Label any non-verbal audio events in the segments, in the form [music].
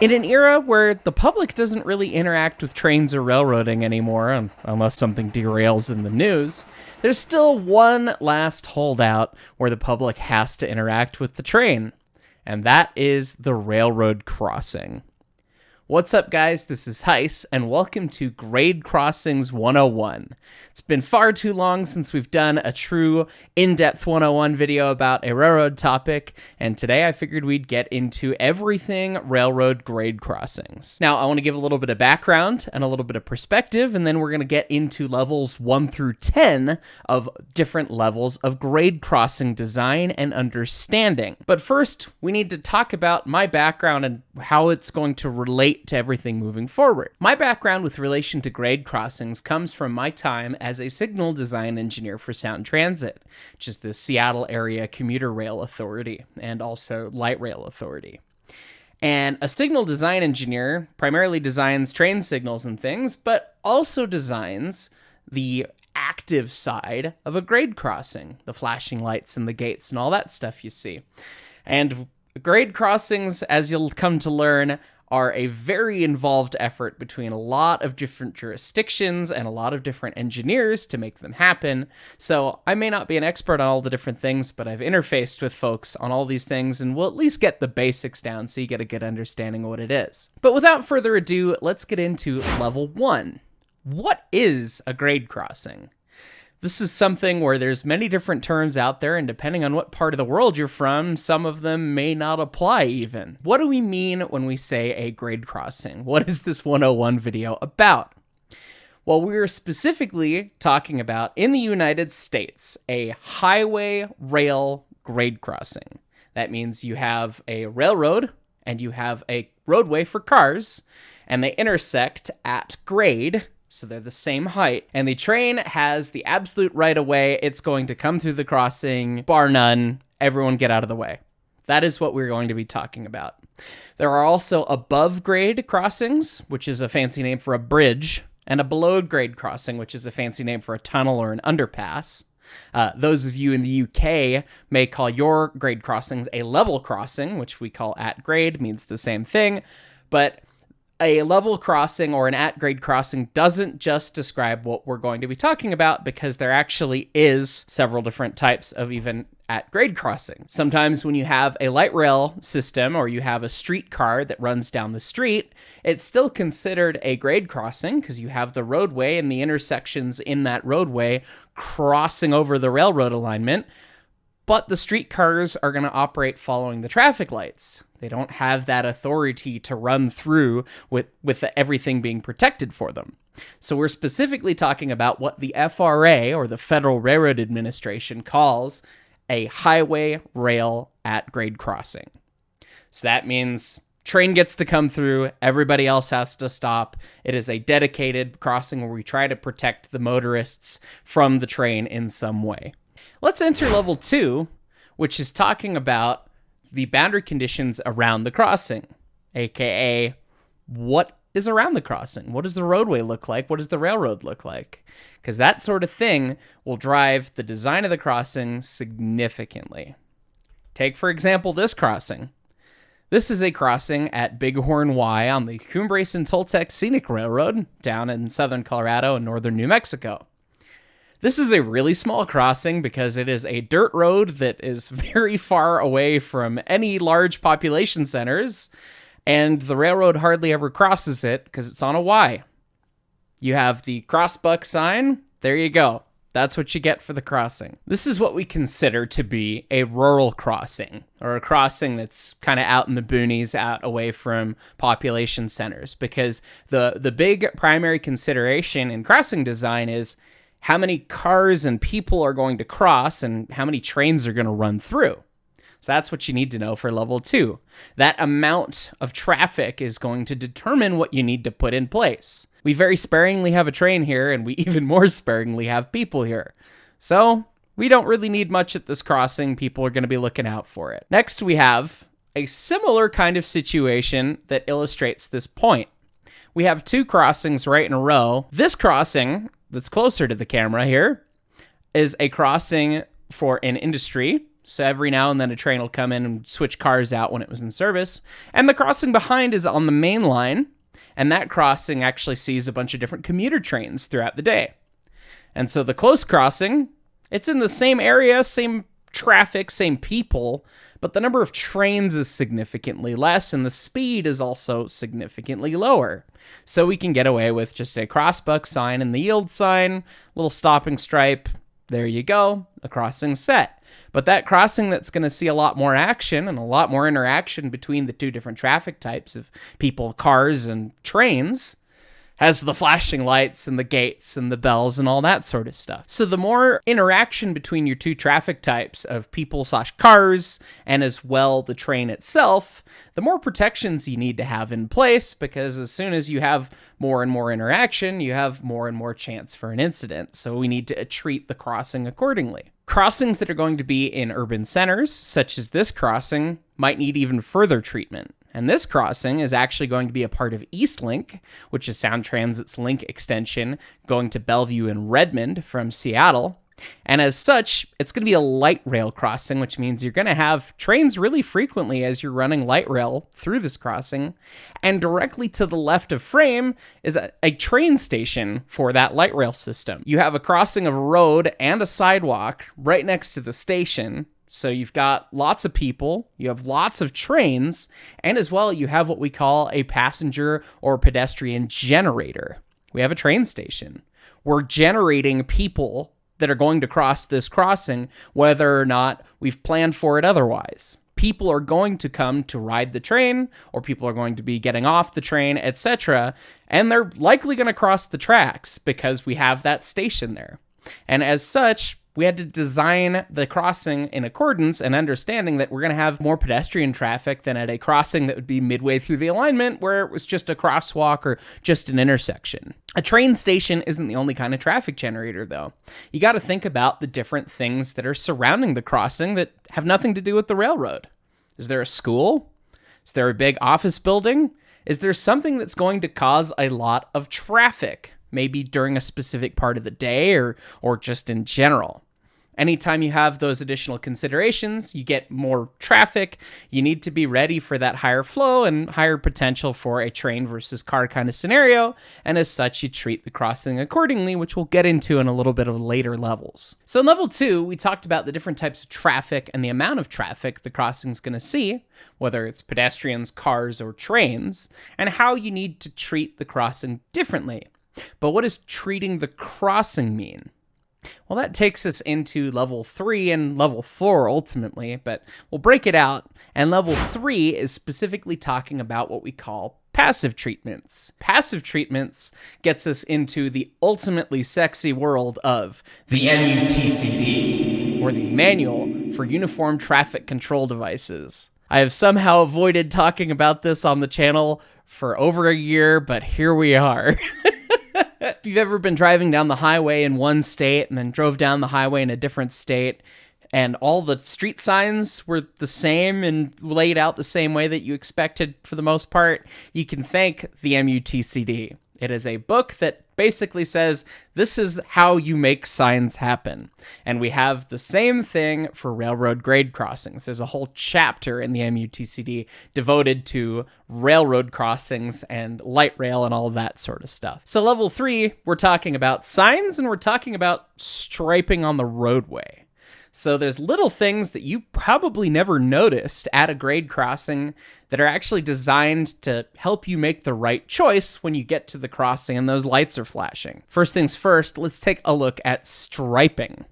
In an era where the public doesn't really interact with trains or railroading anymore, unless something derails in the news, there's still one last holdout where the public has to interact with the train, and that is the railroad crossing. What's up, guys? This is Hyce, and welcome to Grade Crossings 101. It's been far too long since we've done a true in depth 101 video about a railroad topic, and today I figured we'd get into everything railroad grade crossings. Now, I want to give a little bit of background and a little bit of perspective, and then we're going to get into levels 1 through 10 of different levels of grade crossing design and understanding. But first, we need to talk about my background and how it's going to relate to everything moving forward. My background with relation to grade crossings comes from my time as a signal design engineer for Sound Transit, which is the Seattle Area Commuter Rail Authority and also Light Rail Authority. And a signal design engineer primarily designs train signals and things, but also designs the active side of a grade crossing, the flashing lights and the gates and all that stuff you see. And grade crossings, as you'll come to learn, are a very involved effort between a lot of different jurisdictions and a lot of different engineers to make them happen. So I may not be an expert on all the different things, but I've interfaced with folks on all these things and we'll at least get the basics down so you get a good understanding of what it is. But without further ado, let's get into level one. What is a grade crossing? This is something where there's many different terms out there, and depending on what part of the world you're from, some of them may not apply even. What do we mean when we say a grade crossing? What is this 101 video about? Well, we're specifically talking about in the United States a highway rail grade crossing. That means you have a railroad and you have a roadway for cars, and they intersect at grade so they're the same height. And the train has the absolute right of way. It's going to come through the crossing, bar none. Everyone get out of the way. That is what we're going to be talking about. There are also above grade crossings, which is a fancy name for a bridge, and a below grade crossing, which is a fancy name for a tunnel or an underpass. Uh, those of you in the UK may call your grade crossings a level crossing, which we call at grade, means the same thing. But a level crossing or an at grade crossing doesn't just describe what we're going to be talking about because there actually is several different types of even at grade crossing. Sometimes when you have a light rail system or you have a streetcar that runs down the street, it's still considered a grade crossing because you have the roadway and the intersections in that roadway crossing over the railroad alignment. But the streetcars are going to operate following the traffic lights. They don't have that authority to run through with, with everything being protected for them. So we're specifically talking about what the FRA, or the Federal Railroad Administration, calls a highway rail at grade crossing. So that means train gets to come through, everybody else has to stop. It is a dedicated crossing where we try to protect the motorists from the train in some way. Let's enter level two, which is talking about the boundary conditions around the crossing, aka what is around the crossing? What does the roadway look like? What does the railroad look like? Because that sort of thing will drive the design of the crossing significantly. Take, for example, this crossing. This is a crossing at Bighorn Y on the Cumbres and Toltec Scenic Railroad down in southern Colorado and northern New Mexico. This is a really small crossing because it is a dirt road that is [laughs] very far away from any large population centers, and the railroad hardly ever crosses it because it's on a Y. You have the crossbuck sign, there you go. That's what you get for the crossing. This is what we consider to be a rural crossing, or a crossing that's kind of out in the boonies, out away from population centers, because the, the big primary consideration in crossing design is how many cars and people are going to cross and how many trains are going to run through. So that's what you need to know for level two. That amount of traffic is going to determine what you need to put in place. We very sparingly have a train here, and we [laughs] even more sparingly have people here. So we don't really need much at this crossing. People are going to be looking out for it. Next, we have a similar kind of situation that illustrates this point. We have two crossings right in a row. This crossing that's closer to the camera here is a crossing for an industry. So every now and then a train will come in and switch cars out when it was in service. And the crossing behind is on the main line. And that crossing actually sees a bunch of different commuter trains throughout the day. And so the close crossing, it's in the same area, same traffic, same people, but the number of trains is significantly less and the speed is also significantly lower. So we can get away with just a crossbuck sign and the yield sign, little stopping stripe. There you go, a crossing set. But that crossing that's going to see a lot more action and a lot more interaction between the two different traffic types of people, cars, and trains has the flashing lights and the gates and the bells and all that sort of stuff. So the more interaction between your two traffic types of people slash cars and as well the train itself, the more protections you need to have in place because as soon as you have more and more interaction, you have more and more chance for an incident. So we need to treat the crossing accordingly. Crossings that are going to be in urban centers, such as this crossing, might need even further treatment. And this crossing is actually going to be a part of Eastlink, which is Sound Transit's link extension going to Bellevue and Redmond from Seattle. And as such, it's going to be a light rail crossing, which means you're going to have trains really frequently as you're running light rail through this crossing. And directly to the left of frame is a, a, train station for that light rail system. You have a crossing of a road and a sidewalk right next to the station. So you've got lots of people, you have lots of trains, and as well, you have what we call a passenger or pedestrian generator. We have a train station. We're generating people that are going to cross this crossing, whether or not we've planned for it otherwise. People are going to come to ride the train, or people are going to be getting off the train, etc. And they're likely going to cross the tracks because we have that station there. And as such, we had to design the crossing in accordance and understanding that we're going to have more pedestrian traffic than at a crossing that would be midway through the alignment where it was just a crosswalk or just an intersection. A train station isn't the only kind of traffic generator, though. You got to think about the different things that are surrounding the crossing that have nothing to do with the railroad. Is there a school? Is there a big office building? Is there something that's going to cause a lot of traffic, maybe during a specific part of the day or, or just in general? Anytime you have those additional considerations, you get more traffic. You need to be ready for that higher flow and higher potential for a train versus car kind of scenario. And as such, you treat the crossing accordingly, which we'll get into in a little bit of later levels. So, in level two, we talked about the different types of traffic and the amount of traffic the crossing is going to see, whether it's pedestrians, cars, or trains, and how you need to treat the crossing differently. But what does treating the crossing mean? Well, that takes us into level three and level four ultimately, but we'll break it out. And level three is specifically talking about what we call passive treatments. Passive treatments gets us into the ultimately sexy world of the MUTCD, or the Manual for Uniform Traffic Control Devices. I have somehow avoided talking about this on the channel for over a year, but here we are. [laughs] if you've ever been driving down the highway in one state and then drove down the highway in a different state, and all the street signs were the same and laid out the same way that you expected for the most part, you can thank the MUTCD. It is a book that basically says this is how you make signs happen. And we have the same thing for railroad grade crossings. There's a whole chapter in the MUTCD devoted to railroad crossings and light rail and all that sort of stuff. So, level three, we're talking about signs and we're talking about striping on the roadway. So there's little things that you probably never noticed at a grade crossing that are actually designed to help you make the right choice when you get to the crossing and those lights are flashing. First things first, let's take a look at striping.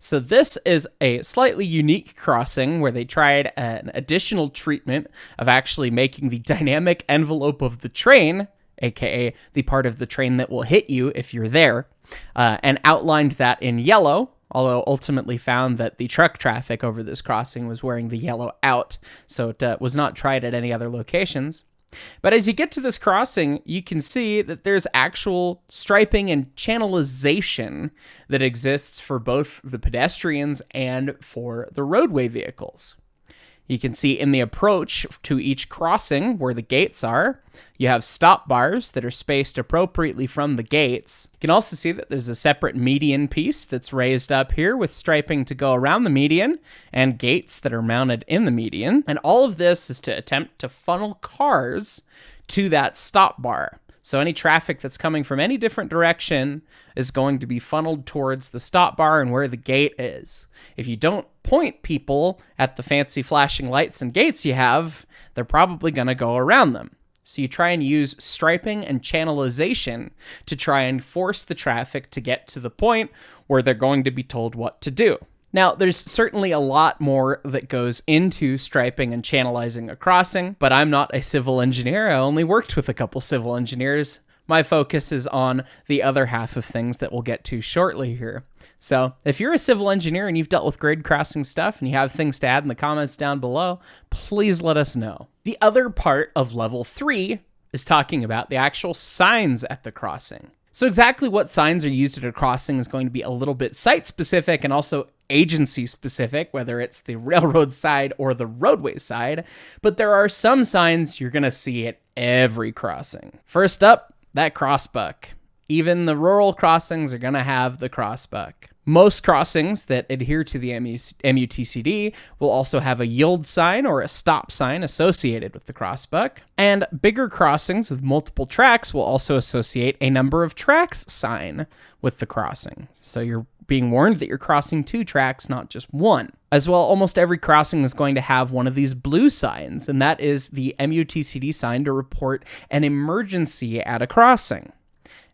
So this is a slightly unique crossing where they tried an additional treatment of actually making the dynamic envelope of the train, aka the part of the train that will hit you if you're there, uh, and outlined that in yellow although ultimately found that the truck traffic over this crossing was wearing the yellow out, so it uh, was not tried at any other locations. But as you get to this crossing, you can see that there's actual striping and channelization that exists for both the pedestrians and for the roadway vehicles. You can see in the approach to each crossing where the gates are, you have stop bars that are spaced appropriately from the gates. You can also see that there's a separate median piece that's raised up here with striping to go around the median and gates that are mounted in the median. And all of this is to attempt to funnel cars to that stop bar. So any traffic that's coming from any different direction is going to be funneled towards the stop bar and where the gate is. If you don't point people at the fancy flashing lights and gates you have, they're probably going to go around them. So you try and use striping and channelization to try and force the traffic to get to the point where they're going to be told what to do. Now, there's certainly a lot more that goes into striping and channelizing a crossing, but I'm not a civil engineer. I only worked with a couple civil engineers. My focus is on the other half of things that we'll get to shortly here. So, if you're a civil engineer and you've dealt with grade crossing stuff and you have things to add in the comments down below, please let us know. The other part of level three is talking about the actual signs at the crossing. So, exactly what signs are used at a crossing is going to be a little bit site specific and also agency specific, whether it's the [laughs] railroad side or the roadway side. But there are some signs you're going to see at every crossing. First up, that crossbuck. Even the rural crossings are going to have the crossbuck. Most crossings that adhere to the MUTCD will also have a yield sign or a stop sign associated with the crossbuck. And bigger crossings with multiple tracks will also associate a number of tracks sign with the crossing. So you're being warned that you're crossing two tracks, not just one. As well, almost every crossing is going to have one of these blue signs, and that is the MUTCD sign to report an emergency at a crossing.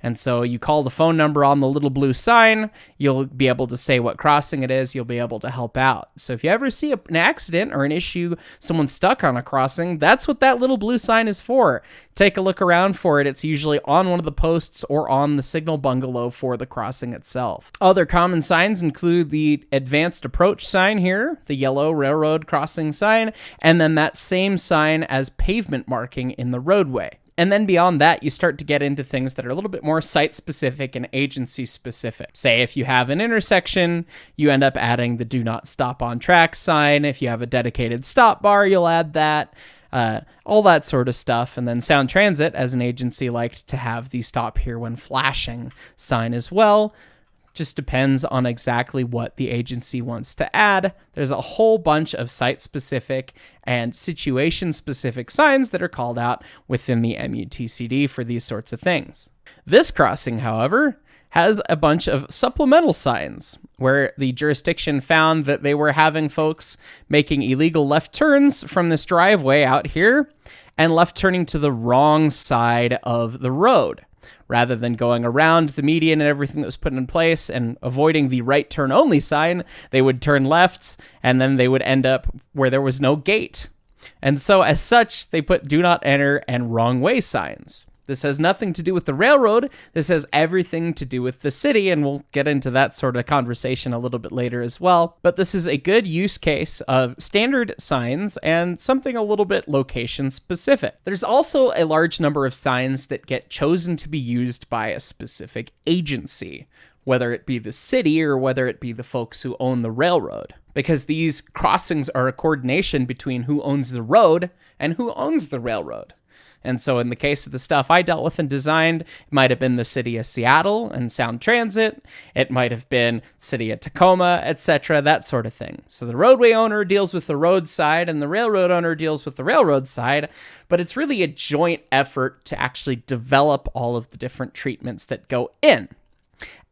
And so you call the phone number on the little blue sign, you'll be able to say what crossing it is, you'll be able to help out. So if you ever see an accident or an issue, someone stuck on a crossing, that's what that little blue sign is for. Take a look around for it. It's usually on one of the posts or on the signal bungalow for the crossing itself. Other common signs include the advanced approach sign here, the yellow railroad crossing sign, and then that same sign as pavement marking in the roadway. And then beyond that, you start to get into things that are a little bit more site specific and agency specific. Say, if you have an intersection, you end up adding the do not stop on track sign. If you have a dedicated stop bar, you'll add that. Uh, all that sort of stuff. And then Sound Transit, as an agency, liked to have the stop here when flashing sign as well. Just depends on exactly what the agency wants to add. There's a whole bunch of site specific and situation specific signs that are called out within the MUTCD for these sorts of things. This crossing, however, has a bunch of supplemental signs where the jurisdiction found that they were having folks making illegal left turns from this driveway out here and left turning to the wrong side of the road rather than going around the median and everything that was put in place and avoiding the right turn only sign, they would turn left and then they would end up where there was no gate. And so, as such, they put do not enter and wrong way signs. This has nothing to do with the railroad. This has everything to do with the city, and we'll get into that sort of conversation a little bit later as well. But this is a good use case of standard signs and something a little bit location specific. There's also a large number of signs that get chosen to be used by a specific agency, whether it be the city or whether it be the folks who own the railroad. Because these crossings are a coordination between who owns the road and who owns the railroad. And so, in the case of the stuff I dealt with and designed, it might have been the city of Seattle and Sound Transit. It might have been city of Tacoma, etc., that sort of thing. So the roadway owner deals with the road side, and the railroad owner deals with the railroad side. But it's really a joint effort to actually develop all of the different treatments that go in.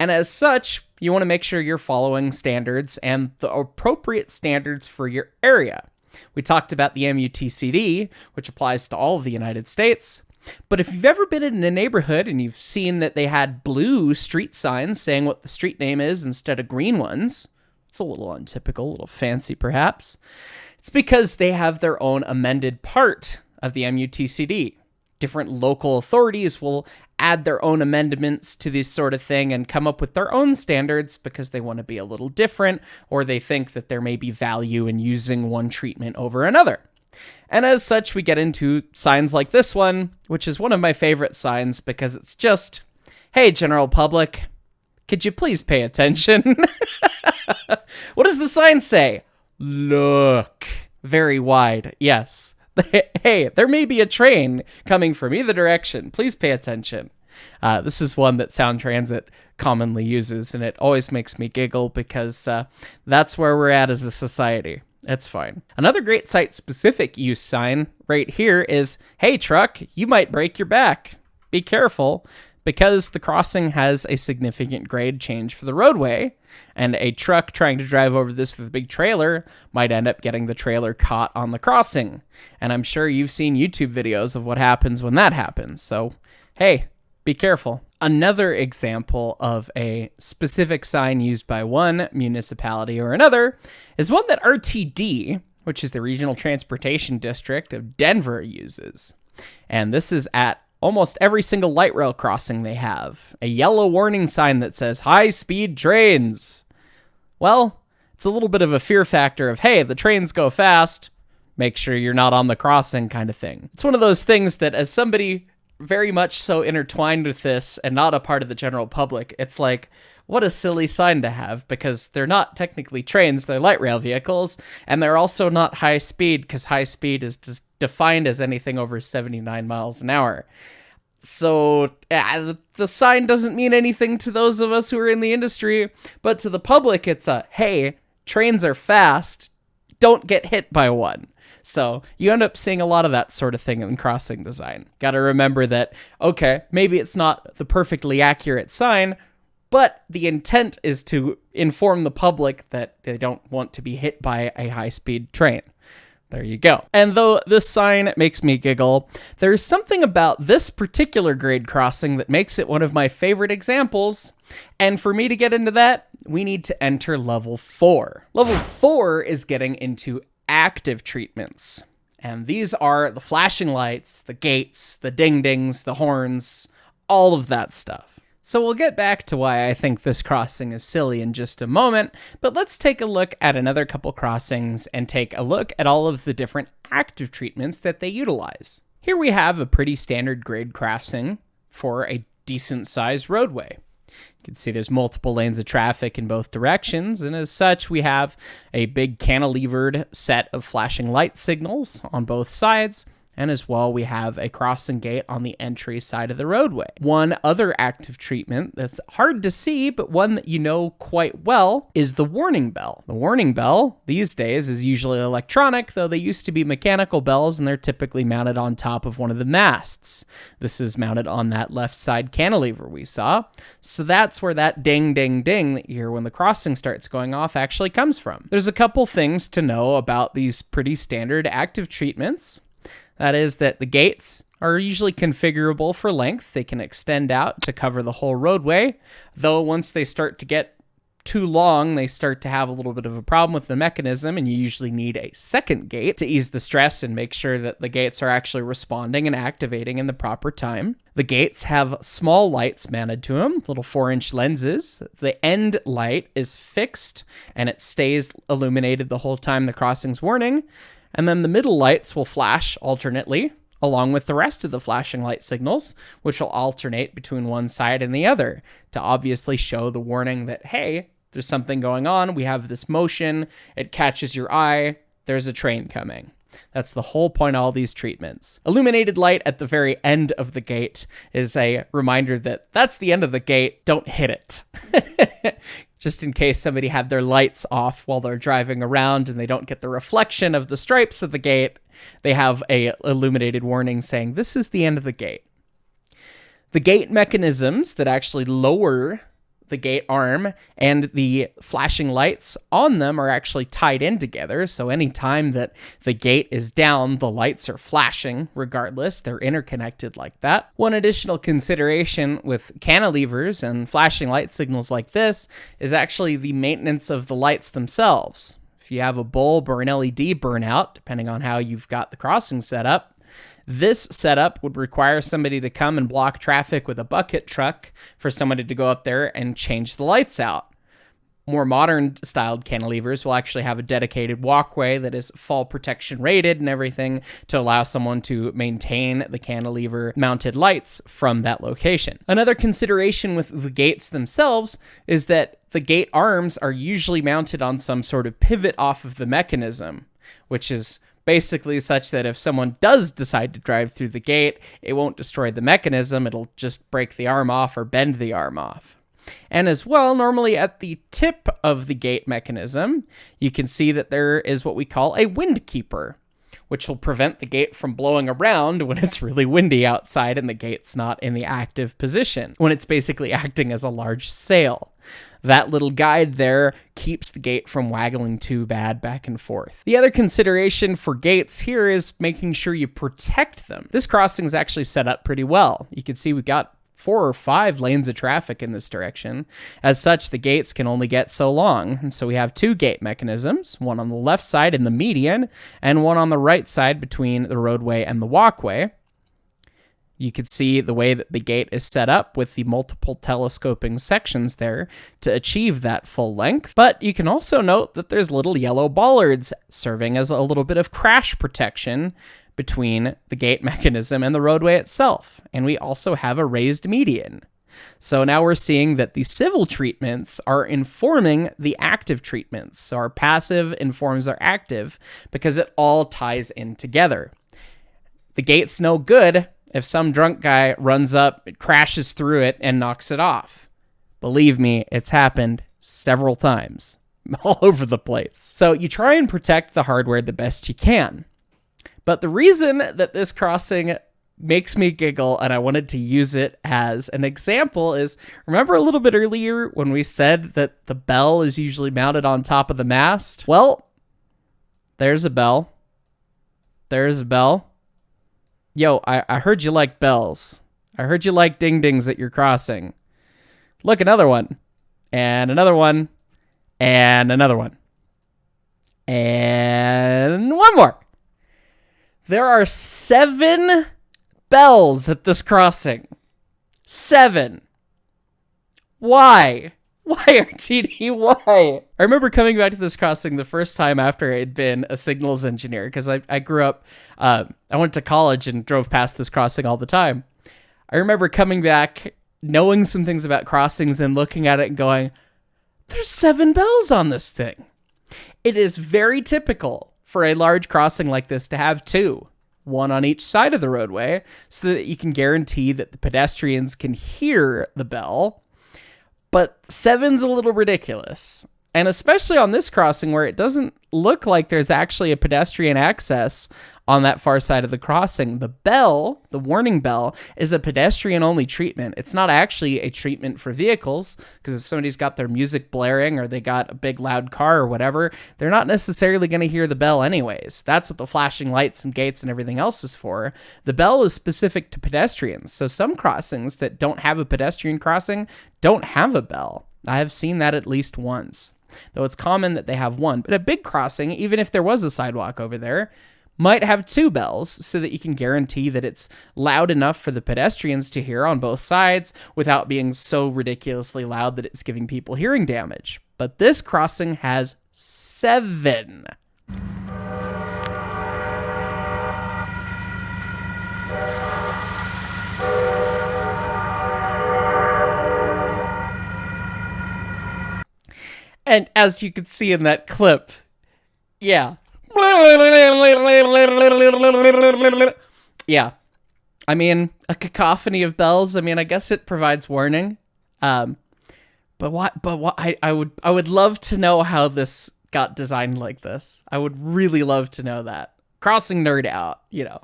And as such, you want to make sure you're following standards and the appropriate standards for your area. We talked about the MUTCD, which applies to all of the United States. But if you've ever been in a neighborhood and you've seen that they had blue street signs saying what the street name is instead of green ones, it's a little untypical, a little fancy perhaps. It's because they have their own amended part of the MUTCD. Different local authorities will add their own amendments to this sort of thing and come up with their own standards because they want to be a little different or they think that there may be value in using one treatment over another. And as such, we get into signs like this one, which is one of my favorite signs because it's just, hey, general public, could you please pay attention? [laughs] what does the sign say? Look. very wide. Yes. [laughs] hey, there may be a train coming from either direction. Please pay attention. Uh, this is one that Sound Transit commonly uses, and it always makes me giggle because uh, that's where we're at as a society. It's fine. Another great site specific use sign right here is Hey, truck, you might break your back. Be careful because the crossing has a significant grade change for the roadway, and a truck trying to drive over this with a big trailer might end up getting the trailer caught on the crossing. And I'm sure you've seen YouTube videos of what happens when that happens. So, hey, be careful. Another example of a specific sign used by one municipality or another is one that RTD, which is the Regional Transportation District of Denver, uses. And this is at almost every single light rail crossing they have a yellow warning sign that says high speed trains. Well, it's a little bit of a fear factor of, hey, the trains go fast, make sure you're not on the crossing kind of thing. It's one of those things that, as somebody very much so intertwined with this and not a part of the general public, it's like, what a silly sign to have because they're not technically trains, they're light rail vehicles, and they're also not high speed because high speed is just defined as anything over 79 miles an hour. So yeah, the sign doesn't mean anything to those of us who are in the industry, but to the public, it's a hey, trains are fast, don't get hit by one. So you end up seeing a lot of that sort of thing in crossing design. Got to remember that, okay, maybe it's not the perfectly accurate sign, but the intent is to inform the public that they don't want to be hit by a high speed train. There you go. And though this sign makes me giggle, there's something about this particular grade crossing that makes it one of my favorite examples. And for me to get into that, we need to enter level 4. Level 4 is getting into active treatments. And these are the flashing lights, the gates, the ding dings, the horns, all of that stuff. So we'll get back to why I think this crossing is silly in just a moment, but let's take a look at another couple crossings and take a look at all of the different active treatments that they utilize. Here we have a pretty standard grade crossing for a decent sized roadway. You can see there's multiple lanes of traffic in both directions, and as such, we have a big cantilevered set of flashing light signals on both sides, and as well, we have a crossing gate on the entry side of the roadway. One other active treatment that's hard to see, but one that you know quite well, is the warning bell. The warning bell these days is usually electronic, though they used to be mechanical bells and they're typically mounted on top of one of the masts. This is mounted on that left side cantilever we saw. So that's where that ding, ding, ding that you hear when the crossing starts going off actually comes from. There's a couple things to know about these pretty standard active treatments. That is, that the gates are usually configurable for length. They can extend out to cover the whole roadway, though once they start to get too long, they start to have a little bit of a problem with the mechanism, and you usually need a second gate to ease the stress and make sure that the gates are actually responding and activating in the proper time. The gates have small lights mounted to them, little four inch lenses. The end light is fixed and it stays illuminated the whole time the crossing's warning and then the middle lights will flash alternately along with the rest of the flashing light signals, which will alternate between one side and the other to obviously show the warning that, hey, there's something going on, we have this motion, it catches your eye, there's a train coming. That's the whole point of all these treatments. Illuminated light at the very end of the gate is a reminder that that's the end of the gate, don't hit it. [laughs] [laughs] just in case somebody had their lights off while they're driving around and they don't get the reflection of the stripes of the gate, they have a illuminated warning saying this is the end of the gate. The gate mechanisms that actually lower the gate arm and the flashing lights on them are actually tied in together. So anytime that the gate is down, the lights are flashing regardless. They're interconnected like that. One additional consideration with cantilevers and flashing light signals like this is actually the maintenance of the lights themselves. If you have a bulb or an LED burnout, depending on how you've got the crossing set up, this setup would require somebody to come and block traffic with a bucket truck for somebody to go up there and change the lights out. More modern styled cantilevers will actually have a dedicated walkway that is fall protection rated and everything to allow someone to maintain the cantilever mounted lights from that location. Another consideration with the gates themselves is that the gate arms are usually mounted on some sort of pivot off of the mechanism. which is basically such that if someone does decide to drive through the gate, it won't destroy the mechanism, it'll just break the arm off or bend the arm off. And as well, normally at the tip of the gate mechanism, you can see that there is what we call a wind keeper, which will prevent the gate from blowing around when it's really windy outside and the gate's not in the active position, when it's basically [laughs] acting as a large sail. That little guide there keeps the gate from waggling too bad back and forth. The other consideration for gates here is making sure you protect them. This crossing is actually set up pretty well. You can see we've got four or five lanes of traffic in this direction. As such, the gates can only get so long. And so we have two gate mechanisms, one on the left side in the median, and one on the right side between the roadway and the walkway. You can see the way that the gate is set up with the multiple telescoping sections there to achieve that full length. But you can also note that there's little yellow bollards serving as a little bit of crash protection between the gate [laughs] mechanism and the roadway itself. And we also have a raised median. So now we're seeing that the civil treatments are informing the active treatments. So our passive informs our active because it all ties in together. The gate's no good if some drunk guy runs up, crashes through it, and knocks it off. Believe me, it's happened several times [laughs] all over the place. So you try and protect the hardware the best you can. But the reason that this crossing makes me giggle and I wanted to use it as an example is remember a little bit earlier when we said that the bell is usually mounted on top of the mast? Well, there's a bell. There's a bell. Yo, I, I heard you like bells. I heard you like ding dings at your crossing. Look, another one. And another one. And another one. And one more. There are seven bells at this crossing. Seven. Why? [laughs] Why, RTD? Why? I remember coming back to this crossing the first time after I had been a signals engineer because I, I grew up, uh, I went to college and drove past this crossing all the time. I remember coming back, knowing some things about crossings and looking at it and going, there's seven bells on this thing. It is very typical for a large crossing like this to have two, one on each side of the roadway, so that you can guarantee that the pedestrians can hear the bell but seven's a little ridiculous. And especially on this crossing where it doesn't look like there's actually a pedestrian access on that far side of the crossing. The bell, the warning bell, is a pedestrian only treatment. It's not actually a treatment for vehicles because if somebody's got their music blaring or they got a big loud car or whatever, they're not necessarily going to hear the bell anyways. That's what the flashing lights and gates and everything else is for. The bell is specific to pedestrians. So some crossings that don't have a pedestrian crossing don't have a bell. I have seen that at least once though it's common that they have one. But a big crossing, even if there was a sidewalk over there, might have two bells so that you can guarantee that it's loud enough for the pedestrians to hear on both sides without being so ridiculously loud that it's giving people hearing damage. But this crossing has seven. And as you can see in that clip, yeah, yeah. I mean, a cacophony of bells. I mean, I guess it provides warning. Um, but what? But what? I, I would I would love to know how this got designed like this. I would really love to know that. Crossing nerd out, you know.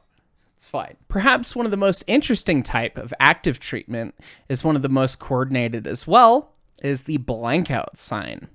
It's fine. Perhaps one of the most interesting type of active treatment is one of the most coordinated as well, is the blank out sign.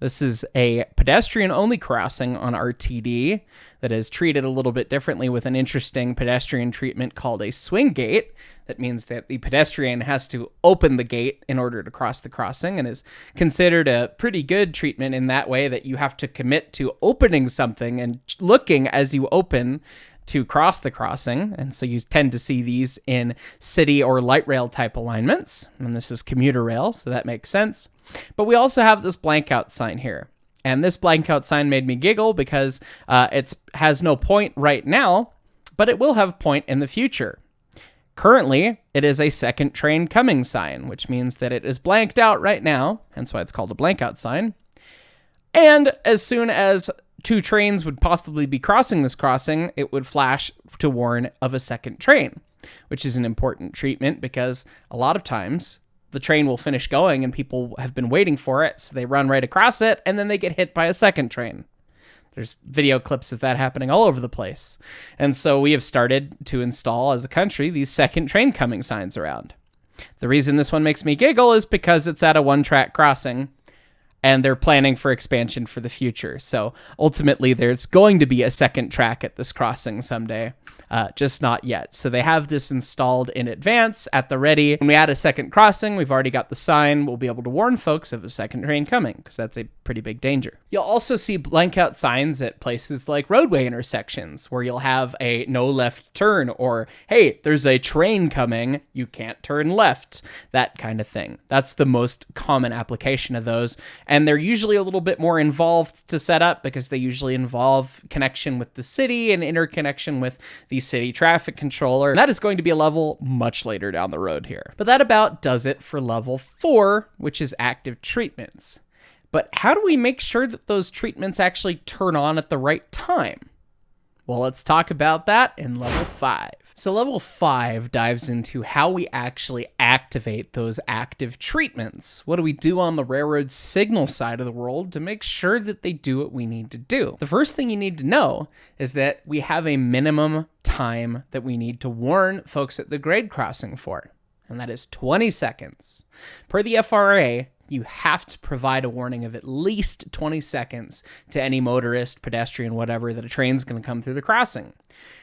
This is a pedestrian only crossing on RTD that is treated a little bit differently with an interesting pedestrian treatment called a swing gate. That means that the pedestrian has to open the gate in order to cross the crossing and is considered a pretty good treatment in that way that you have to commit to opening something and looking as you open to cross the crossing. And so you tend to see these in city or light rail type alignments. And this is commuter rail, so that makes sense. But we also have this blank out sign here. And this blank out sign made me giggle because uh, it has no point right now, but it will have point in the future. Currently, it is a second train coming sign, which means that it is blanked out right now, hence why it's called a blank out sign. And as soon as two trains would possibly be crossing this crossing, it would flash to warn of a second train, which is an important treatment because a lot of times the train will finish going and people have been waiting for it, so they run right across it and then they get hit by a second train. There's video clips of that happening all over the place. And so we have started to install as a country these second train coming signs around. The reason this one makes me giggle is because it's at a one track crossing and they're planning for expansion for the future. So ultimately, there's going to be a second track at this crossing someday uh, just not yet. So they have this installed in advance at the ready. When we add a second crossing, we've already got the sign. We'll be able to warn folks of a second train coming because that's a pretty big danger. You'll also see blank out signs at places like roadway intersections where you'll have a no left turn or, hey, there's a train coming, you can't turn left, that kind of thing. That's the most common application of those. And they're usually a little bit more involved to set up because they usually involve connection with the city and interconnection with the city traffic controller. And That is going to be a level much later down the road here. But that about does it for level four, which is active treatments. But how do we make sure that those treatments actually turn on at the right time? Well, let's talk about that in level 5. So, level 5 dives into how we actually activate those active treatments. What do we do on the railroad signal side of the world to make sure that they do what we need to do? The first thing you need to know is that we have a minimum time that we need to warn folks at the grade crossing for, and that is 20 seconds. Per the FRA, you have to provide a warning of at least 20 seconds to any motorist, pedestrian, whatever, that a train's going to come through the crossing.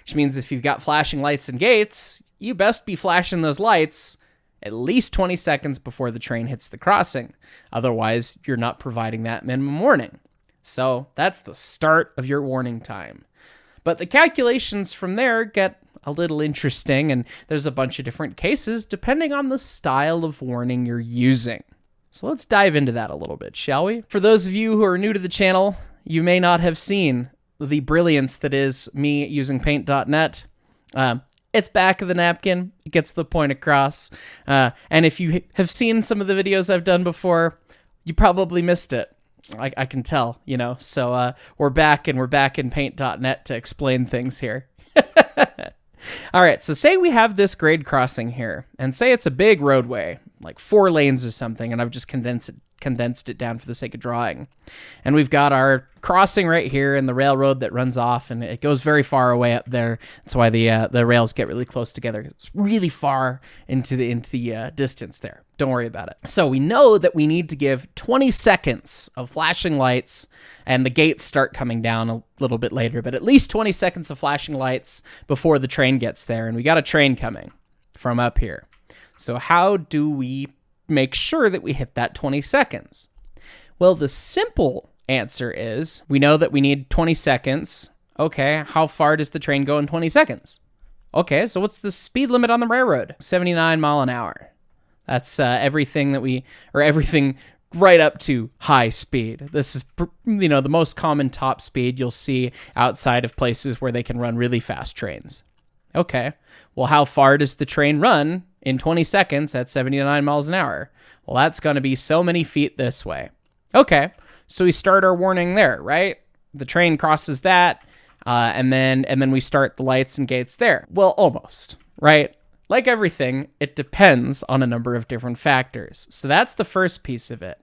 Which means if you've got flashing lights and gates, you best be flashing those lights at least 20 seconds before the train hits the crossing. Otherwise, you're not providing that minimum warning. So that's the start of your warning time. But the calculations from there get a little interesting, and there's a bunch of different cases depending on the style of warning you're using. So let's dive into that a little bit, shall we? For those of you who are new to the channel, you may not have seen the brilliance that is me using paint.net. Um, it's back of the napkin, it gets the point across. Uh, and if you have seen some of the videos I've done before, you probably missed it. I, I can tell, you know. So uh, we're back and we're back in paint.net to explain things here. [laughs] All right, so say we have this grade crossing here, and say it's a big roadway, like four lanes or something, and I've just condensed it, condensed it down for the sake of drawing. And we've got our crossing right here and the railroad that runs off, and it goes very far away up there. That's why the uh, the rails get really close together. It's really far into the into the uh, distance there. Don't worry about it. So we know that we need to give 20 seconds of flashing lights, and the gates start coming down a little bit later, but at least 20 seconds of flashing lights before the train gets there. And we got a train coming from up here. So, how do we make sure that we hit that 20 seconds? Well, the simple answer is we know that we need 20 seconds. Okay, how far does the train go in 20 seconds? Okay, so what's the speed limit on the railroad? 79 mile an hour. That's uh, everything that we, or everything right up to high speed. This is, you know, the most common top speed you'll see outside of places where they can run really fast trains. Okay, well, how far does the train run in 20 seconds at 79 miles an hour? Well, that's going to be so many feet this way. Okay, so we start our warning there, right? The train crosses that, uh, and then and then we start the lights and gates there. Well, almost, right? Like everything, it depends on a number of different factors. So that's the first piece of it.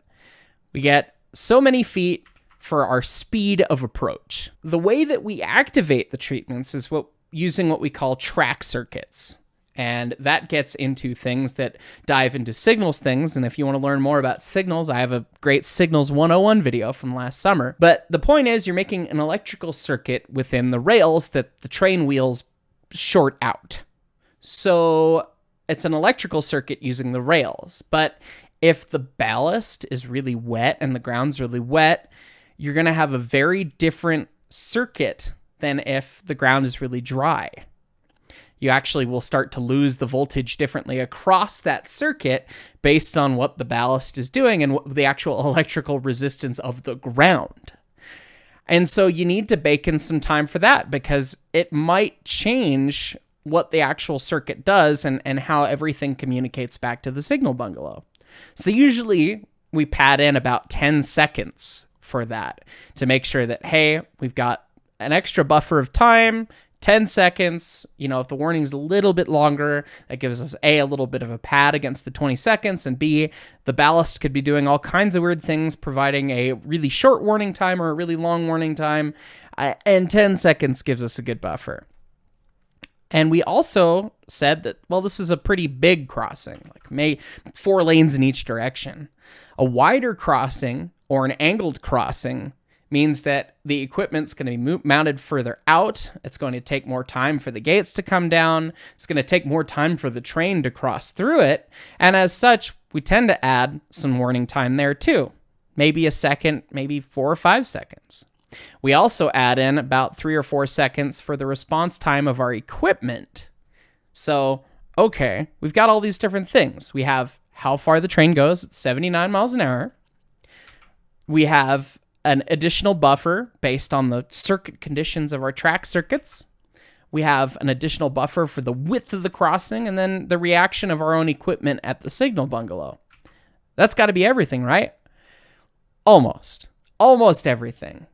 We get so many feet for our speed of approach. The way that we activate the treatments is what using what we call track circuits. And that gets into things that dive into signals things. And if you want to learn more about signals, I have a great Signals 101 video from last summer. But the point is, you're making an electrical circuit within the rails that the train wheels short out. So it's an electrical circuit using the rails. But if the ballast is really wet and the ground's really wet, you're going to have a very different circuit than if the ground is really dry. You actually will start to lose the voltage differently across that circuit based on what the ballast is doing and the actual [laughs] electrical resistance of the ground. And so you need to bake in some time for that because it might change what the actual circuit does and, and how everything communicates back to the signal bungalow. So usually we pad in about 10 seconds for that to make sure that, hey, we've got an extra buffer of time 10 seconds. You know, if the warning's a little bit longer, that gives us A, a little bit of a pad against the 20 seconds, and B, the ballast could be doing all kinds of weird things, providing a really short warning time or a really long warning time. Uh, and 10 seconds gives us a good buffer. And we also said that, well, this is a pretty big crossing, like may four lanes in each direction. A wider crossing or an angled crossing means that the equipment's going to be mo- mounted further out. It's going to take more time for the gates to come down. It's going to take more time for the train to cross through it. And as such, we tend to add some warning time there too. Maybe a second, maybe four or five seconds. We also add in about three or four seconds for the response time of our equipment. So, okay, we've got all these different things. We have how far the train goes at 79 miles an hour. We have an additional buffer based on the circuit conditions of our track circuits. We have an additional buffer for the width of the crossing and then the reaction of our own equipment at the signal bungalow. That's got to be everything, right? Almost. Almost everything.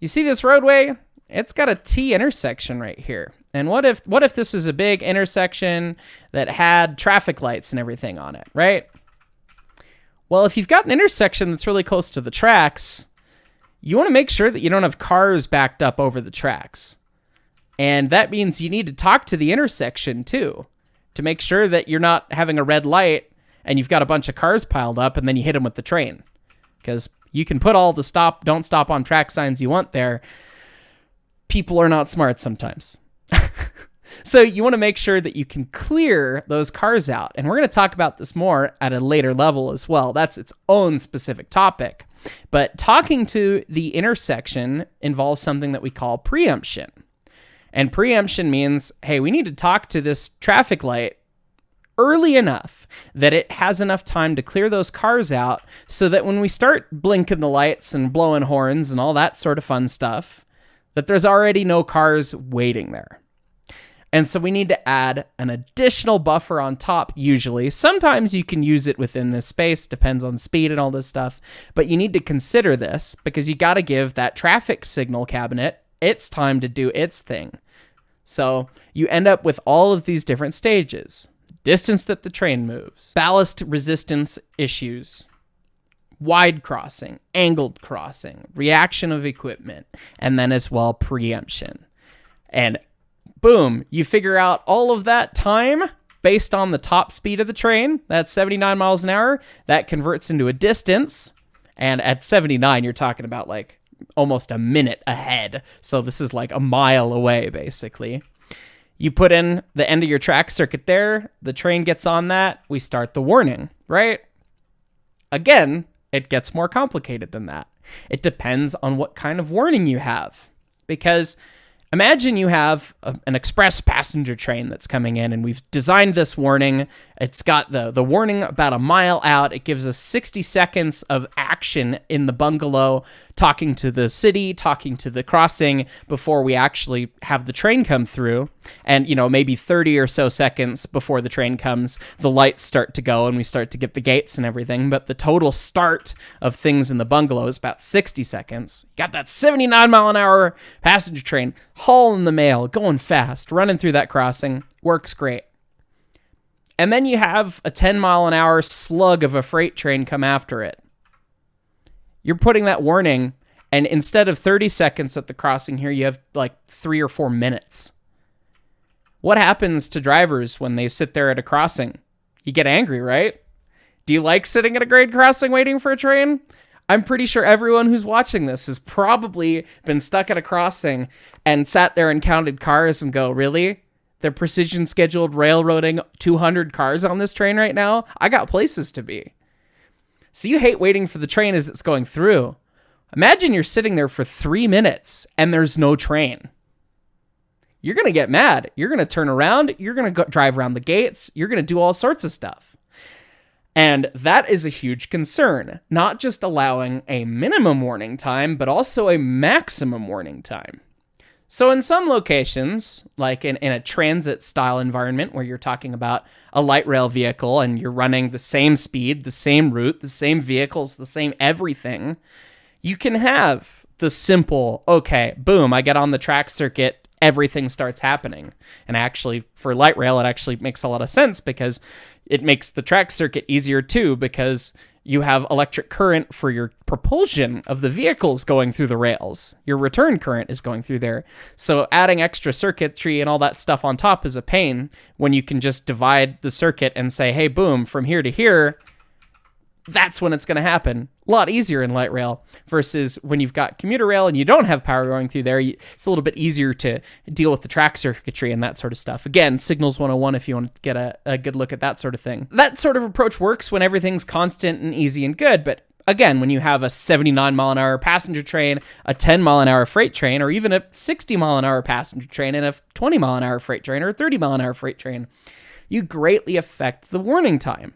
You see this roadway? It's got a T intersection right here. And what if what if this is a big intersection that had traffic lights and everything on it, right? Well, if you've got an intersection that's really close to the tracks, you want to make sure that you don't have cars backed up over the tracks. And that means you need to talk to the intersection too to make sure that you're not having a red light and you've got a bunch of cars piled up and then you hit them with the train. Because you can put all the stop, don't stop on track signs you want there. People are not smart sometimes. [laughs] so you want to make sure that you can clear those cars out. And we're going to talk about this more at a later level as well. That's its own specific topic. But talking to the intersection involves something that we call preemption. And preemption means, hey, we need to talk to this traffic light early enough that it has enough time to clear those cars out so that when we start blinking the lights and blowing horns and all that sort of fun stuff, that there's already no cars waiting there. And so we need to add an additional buffer on top, usually. Sometimes you can use it within this space, depends on speed and all this stuff. But you need to consider this because you got to give that traffic signal cabinet its time to do its thing. So you end up with all of these different stages distance that the train moves, ballast resistance issues, wide crossing, angled crossing, reaction of equipment, and then as well preemption. And boom, you figure out all of that time based on the top speed of the train. That's 79 miles an hour. That converts into a distance. And at 79, you're talking about like almost a minute ahead. So this is like a mile away, basically. You put in the end of your track circuit there, the train gets on that, we start the warning, right? Again, it gets more complicated than that. It depends on what kind of warning you have. Because Imagine you have a, an express passenger train that's coming in, and we've designed this warning. It's got the, the warning about a mile out. It gives us 60 seconds of action in the bungalow, talking to the city, talking to the crossing before we actually have the train come through. And, you know, maybe 30 or so seconds before the train comes, the lights start to go and we start to get the gates and everything. But the total start of things in the bungalow is about 60 seconds. Got that 79 mile an hour passenger train hauling the mail, going fast, running through that crossing. Works great. And then you have a 10 mile an hour slug of a freight train come after it. You're putting that warning, and instead of 30 seconds at the crossing here, you have like three or four minutes. What happens to drivers when they sit there at a crossing? You get angry, right? Do you like sitting at a grade crossing waiting for a train? I'm pretty sure everyone who's watching this has probably been stuck at a crossing and sat there and counted cars and go, really? They're precision scheduled railroading 200 cars on this train right now? I got places to be. So you hate waiting for the train as it's going through. Imagine you're sitting there for three minutes and there's no train. You're going to get mad. You're going to turn around. You're going to drive around the gates. You're going to do all sorts of stuff. And that is a huge concern, not just allowing a minimum warning time, but also a maximum warning time. So, in some locations, like in, in a transit style environment where you're talking about a light rail vehicle and you're running the same speed, the same route, the same vehicles, the same everything, You can have the simple, okay, boom, I get on the track circuit, everything starts happening. And actually, for light rail, it actually makes a lot of sense because it makes the track circuit easier too, because you have electric current for your propulsion of the vehicles going through the rails. Your return current is going through there. So adding extra circuitry and all that stuff on top is a pain when you can just divide the circuit and say, hey, boom, from here to here, that's when it's going to happen. A lot easier in light rail versus when you've got commuter rail and you don't have power going through there. It's a little bit easier to deal with the track circuitry and that sort of stuff. Again, Signals 101 if you want to get a, a good look at that sort of thing. That sort of approach works when everything's constant and easy and good, but again, when you have a 79 mile an hour passenger train, a 10 mile an hour freight train, or even a 60 mile an hour passenger train and a 20 mile an hour freight train or a 30 mile an hour freight train, you greatly affect the warning time.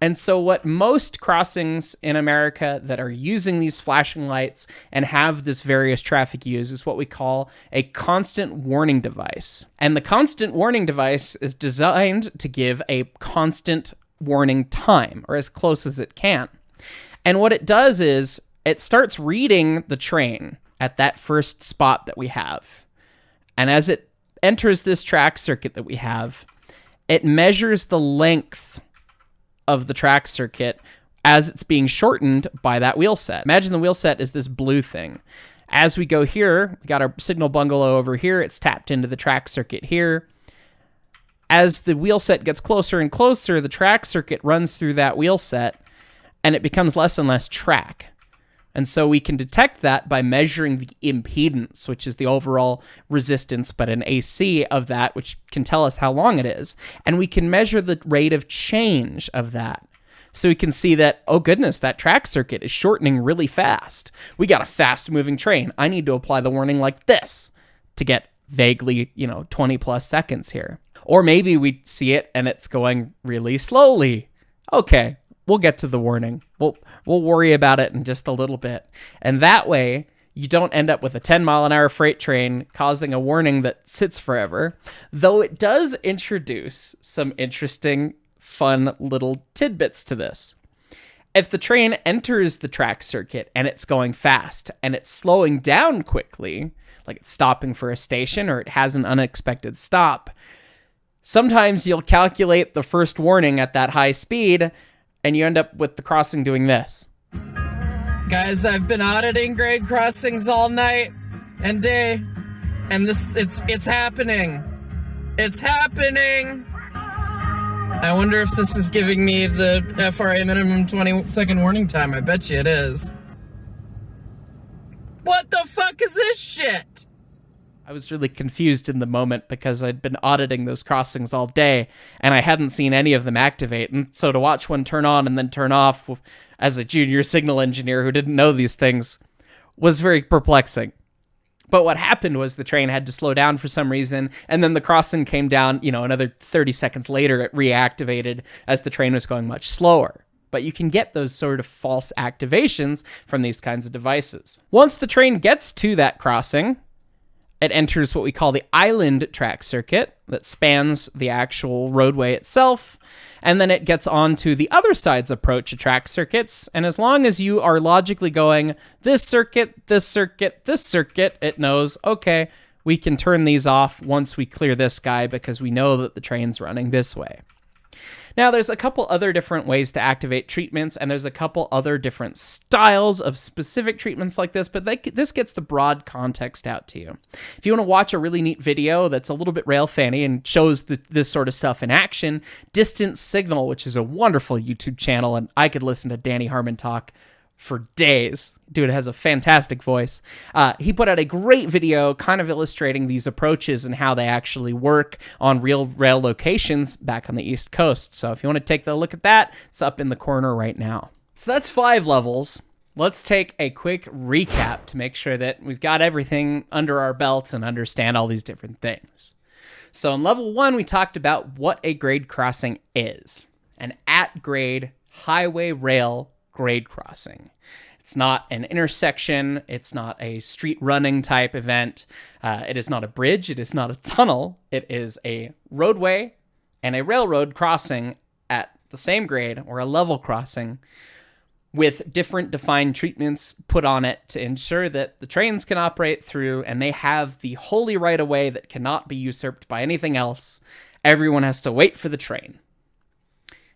And so, what most crossings in America that are using these flashing lights and have this various traffic use is what we call a constant warning device. And the constant warning device is designed to give a constant warning time, or as close as it can. And what it does is it starts reading the train at that first spot that we have. And as it enters this track circuit that we have, it measures the length of the track circuit as it's being shortened by that wheel set. Imagine the wheel set is this blue thing. As we go here, we got our signal bungalow over here. It's tapped into the track circuit here. As the wheel set gets closer and closer, the track circuit runs through that wheel set and it becomes less and less track. And so we can detect that by measuring the impedance, which is the overall resistance, but an AC of that, which can tell us how long it is. And we can measure the rate of change of that. So we can see that, oh goodness, that track circuit is shortening really fast. We got a fast moving train. I need to apply the warning like this to get vaguely, you know, 20 plus seconds here. Or maybe we see it and it's going really slowly. Okay, we'll get to the warning. We'll we'll worry about it in just a little bit. And that way, you don't end up with a 10 mile an hour freight train causing a warning that sits forever. Though it does introduce some interesting, fun little tidbits to this. If the train enters the track circuit and it's going fast and it's slowing down quickly, like it's stopping for a station or it has an unexpected stop, sometimes you'll calculate the first warning at that high speed and you end up with the crossing doing this. Guys, I've been auditing grade crossings all night and day, and this it's it's happening. It's happening. I wonder if this is giving me the FRA minimum 20 second warning time. I bet you it is. What the fuck is this shit? I was really confused in the moment because I'd been auditing those crossings all day and I hadn't seen any of them activate. And so to watch one turn on and then turn off as a junior signal engineer who didn't know these things was very perplexing. But what happened was the train had to slow down for some reason, and then the crossing came down, you know, another 30 seconds later, it reactivated as the train was going much slower. But you can get those sort of false activations from these kinds of devices. Once the train gets to that crossing, it enters what we call the island track circuit that spans the actual roadway itself. And then it gets on to the other side's approach to track circuits. And as long as you are logically going this circuit, this circuit, this circuit, it knows, okay, we can turn these off once we clear this guy because we know that the train's running this way. Now, there's a couple other different ways to activate treatments, and there's a couple other different styles of specific treatments like this, but they, this gets the broad context out to you. If you want to watch a really neat video that's a little bit rail fanny and shows the, this sort of stuff in action, Distant Signal, which is a wonderful YouTube channel, and I could listen to Danny Harmon talk for days. Dude has a fantastic voice. Uh, he put out a great video kind of illustrating these approaches and how they actually work on real rail locations back on the East Coast. So if you want to take a look at that, it's up in the corner right now. So that's five levels. Let's take a quick recap to make sure that we've got everything under our belts and understand all these different things. So in level one, we talked about what a grade crossing is an at grade highway rail grade crossing. It's not an intersection. It's not a street running type event. Uh, it is not a bridge. It is not a tunnel. It is a roadway and a railroad crossing at the same grade or a level crossing with different defined treatments put on it to ensure that the trains can operate through and they have the holy right of way that cannot be usurped by anything else. Everyone has to wait for the train.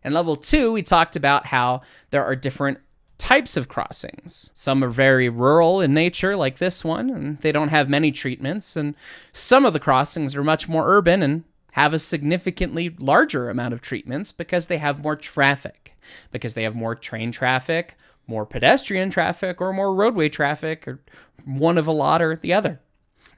In level two, we talked about how there are different types of crossings. Some are very rural in nature, like this one, and they don't have many treatments. And some of the crossings are much more urban and have a significantly larger amount of treatments because they have more traffic, because they have more train traffic, more pedestrian traffic, or more roadway traffic, or one of a lot or the other.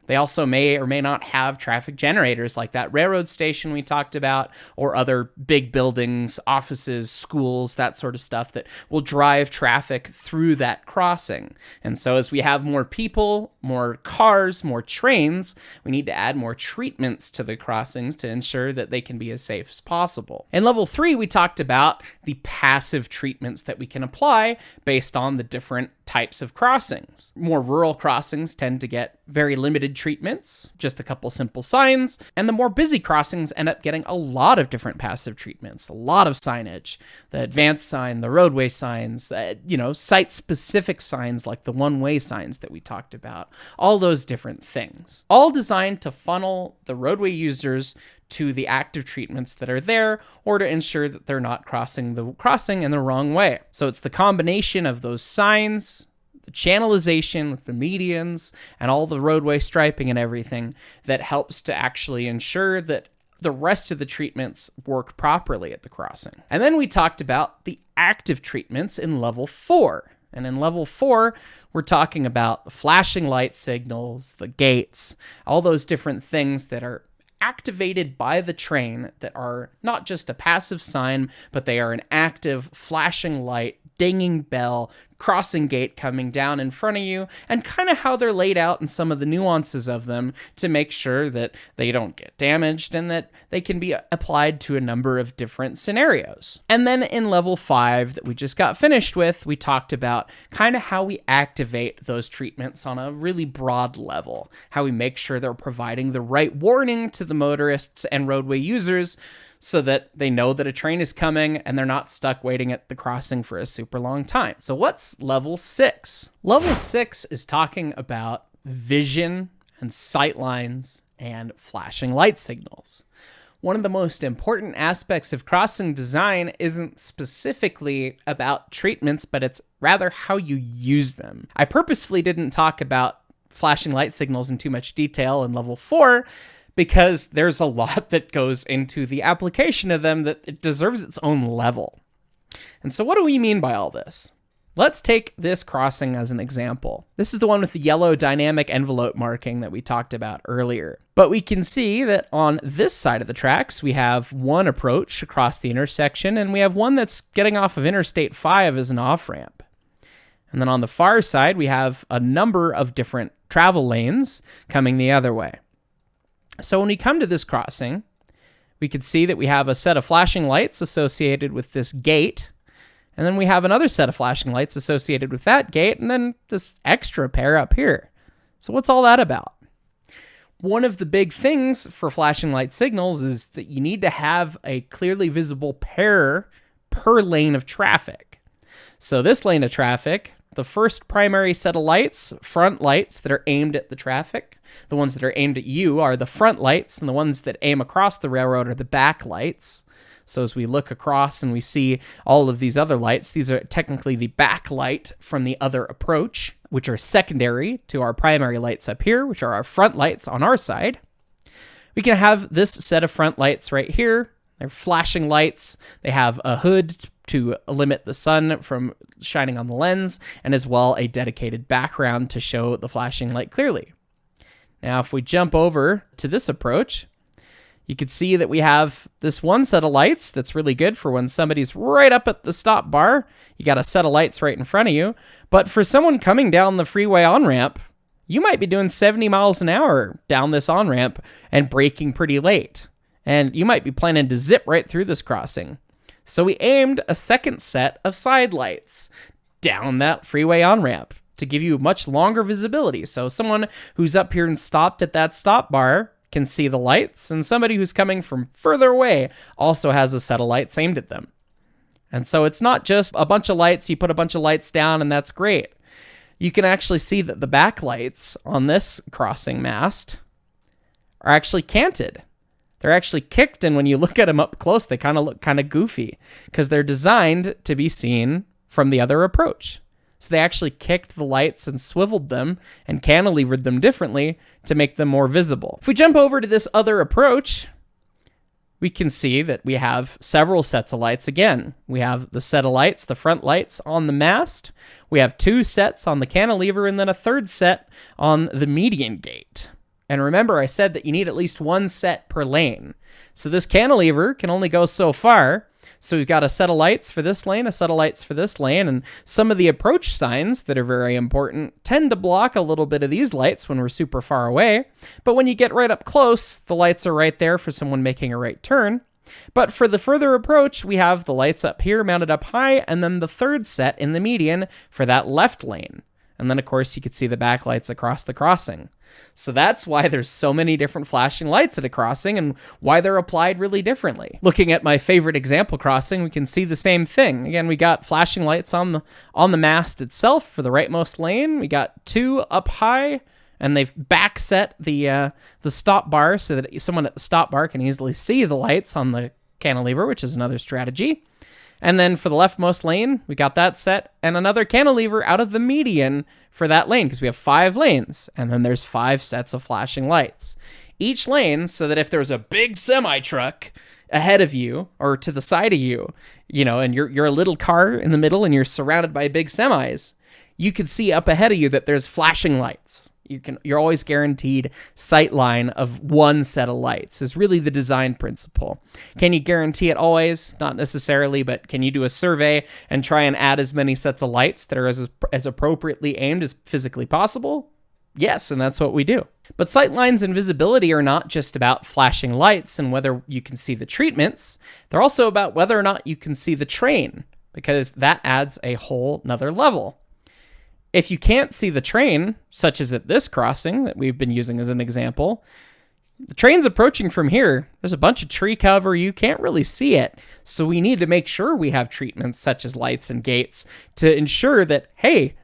They also may or may not have traffic generators like that railroad station we talked about, or other big buildings, offices, schools, that sort of stuff that will drive traffic through that crossing. And so, as we have more people, more cars, more trains, we need to add more treatments to the crossings to ensure that they can be as safe as possible. In level three, we talked about the passive treatments that we can apply based on the different types of crossings. More rural crossings tend to get very limited treatments, just a couple simple signs, and the more busy crossings end up getting a lot of different passive treatments, a lot of signage, the advanced sign, the roadway signs, uh, you know, site specific signs like the one way signs that we talked about, all those different things. All designed to funnel the roadway users to the active treatments that are there or to ensure that they're not crossing the crossing in the wrong way. So it's the combination of those signs, the channelization with the medians and all the roadway striping and everything that helps to actually ensure that the rest of the treatments work properly at the crossing. And then we talked about the active treatments in level 4. And in level 4, we're talking about the flashing light signals, the gates, all those different things that are activated by the train that are not just a passive sign, but they are an active flashing light, dinging bell, crossing gate coming down in front of you, and kind of how they're laid out and some of the nuances of them to make sure that they don't get damaged and that they can be applied to a number of different scenarios. And then in level five that we just got finished with, we talked about kind of how we activate those treatments on a really broad level, how we make sure they're providing the right warning to the motorists and roadway users so that they know that a train is coming and they're not stuck waiting at the crossing for a super long time. So, what's level six? Level six is talking about vision and sight lines and flashing light signals. One of the most important aspects of crossing design isn't specifically about treatments, but it's rather how you use them. I purposefully didn't talk about flashing light signals in too much detail in level 4 because there's a lot [laughs] that goes into the application of them that it deserves its own level. And so, what do we mean by all this? Let's take this crossing as an example. This is the one with the yellow dynamic envelope marking that we talked about earlier. But we can see that on this side of the tracks, we have one approach across the intersection, and we have one that's getting off of Interstate 5 as an off ramp. And then on the far side, we have a number of different travel lanes coming the other way. So when we come to this crossing, we can see that we have a set of flashing lights associated with this gate. And then we have another set of flashing lights associated with that gate, and then this extra pair up here. So, what's all that about? One of the big things for flashing light signals is that you need to have a clearly visible pair per lane of traffic. So, this lane of traffic the first primary set of lights, front lights that are aimed at the traffic. The ones that are aimed at you are the front lights, and the ones that aim across the railroad are the back lights. So as we look across and we see all of these other lights, these are technically the back light from the other approach, which are secondary to our primary lights up here, which are our front lights on our side. We can have this set of front lights right here. They're flashing lights. They have a hood to limit the sun from shining on the lens, and as well a dedicated background to show the flashing light clearly. Now, if we jump over to this approach, you can see that we have this one set of lights that's really good for when somebody's right up at the stop bar. You got a set of lights right in front of you. But for someone coming down the freeway on ramp, you might be doing 70 miles an hour down this on ramp and braking pretty late. And you might be planning to zip right through this crossing. So we aimed a second set of side lights down that freeway on ramp to give you much longer visibility. So someone who's up here and stopped at that stop bar can see the lights, and somebody who's coming from further away also has a set of lights aimed at them. And so it's not just a bunch of lights, you put a bunch of lights down, and that's great. You can actually see that the backlights on this crossing mast are actually canted. They're actually kicked, and when you look at them up close, they kind of look kind of goofy because they're designed to be seen from the other approach. So they actually kicked the lights and swiveled them and cantilevered them differently to make them more visible. If we jump over to this other approach, we can see that we have several sets of lights again. We have the set of lights, the front lights on the mast. We have two sets on the cantilever and then a third set on the median gate. And remember, I said that you need at least one set per lane. So this cantilever can only go so far. So we've got a set of lights for this lane, a set of lights for this lane, and some of the approach signs that are very important tend to block a little bit of these lights when we're super far away. But when you get right up close, the lights are right there for someone making a right turn. But for the further approach, we have the lights up here mounted up high, and then the third set in the median for that left lane. And then, of course, you could see the backlights across the crossing. So that's why there's so many different flashing lights at a crossing and why they're applied really differently. Looking at my favorite example crossing, we can see the same thing. Again, we got flashing lights on the on the mast itself for the rightmost lane. We got two up high and they've backset the uh, the stop bar so that someone at the stop bar can easily see the lights on the cantilever, which is another strategy. And then for the leftmost lane, we got that set and another cantilever out of the median for that lane because we have five lanes and then there's five sets of flashing lights. Each lane so that if there's a big semi truck ahead of you or to the side of you, you know, and you're you're a little car in the middle and you're surrounded by big semis, you could see up ahead of you that there's flashing lights you can you're always guaranteed sight line of one set of lights is really the design principle. Can you guarantee it always? Not necessarily but can you do a survey and try and add as many sets of lights that are as as appropriately aimed as physically possible? Yes and that's what we do. But sight lines and visibility are not just about flashing lights and whether you can see the treatments. They're also about whether or not you can see the train because that adds a whole nother level if you can't see the train, such as at this crossing that we've been using as an example, the train's approaching from here. There's a bunch of tree cover. You can't really see it. So we need to make sure we have treatments such as lights and gates to ensure that, hey,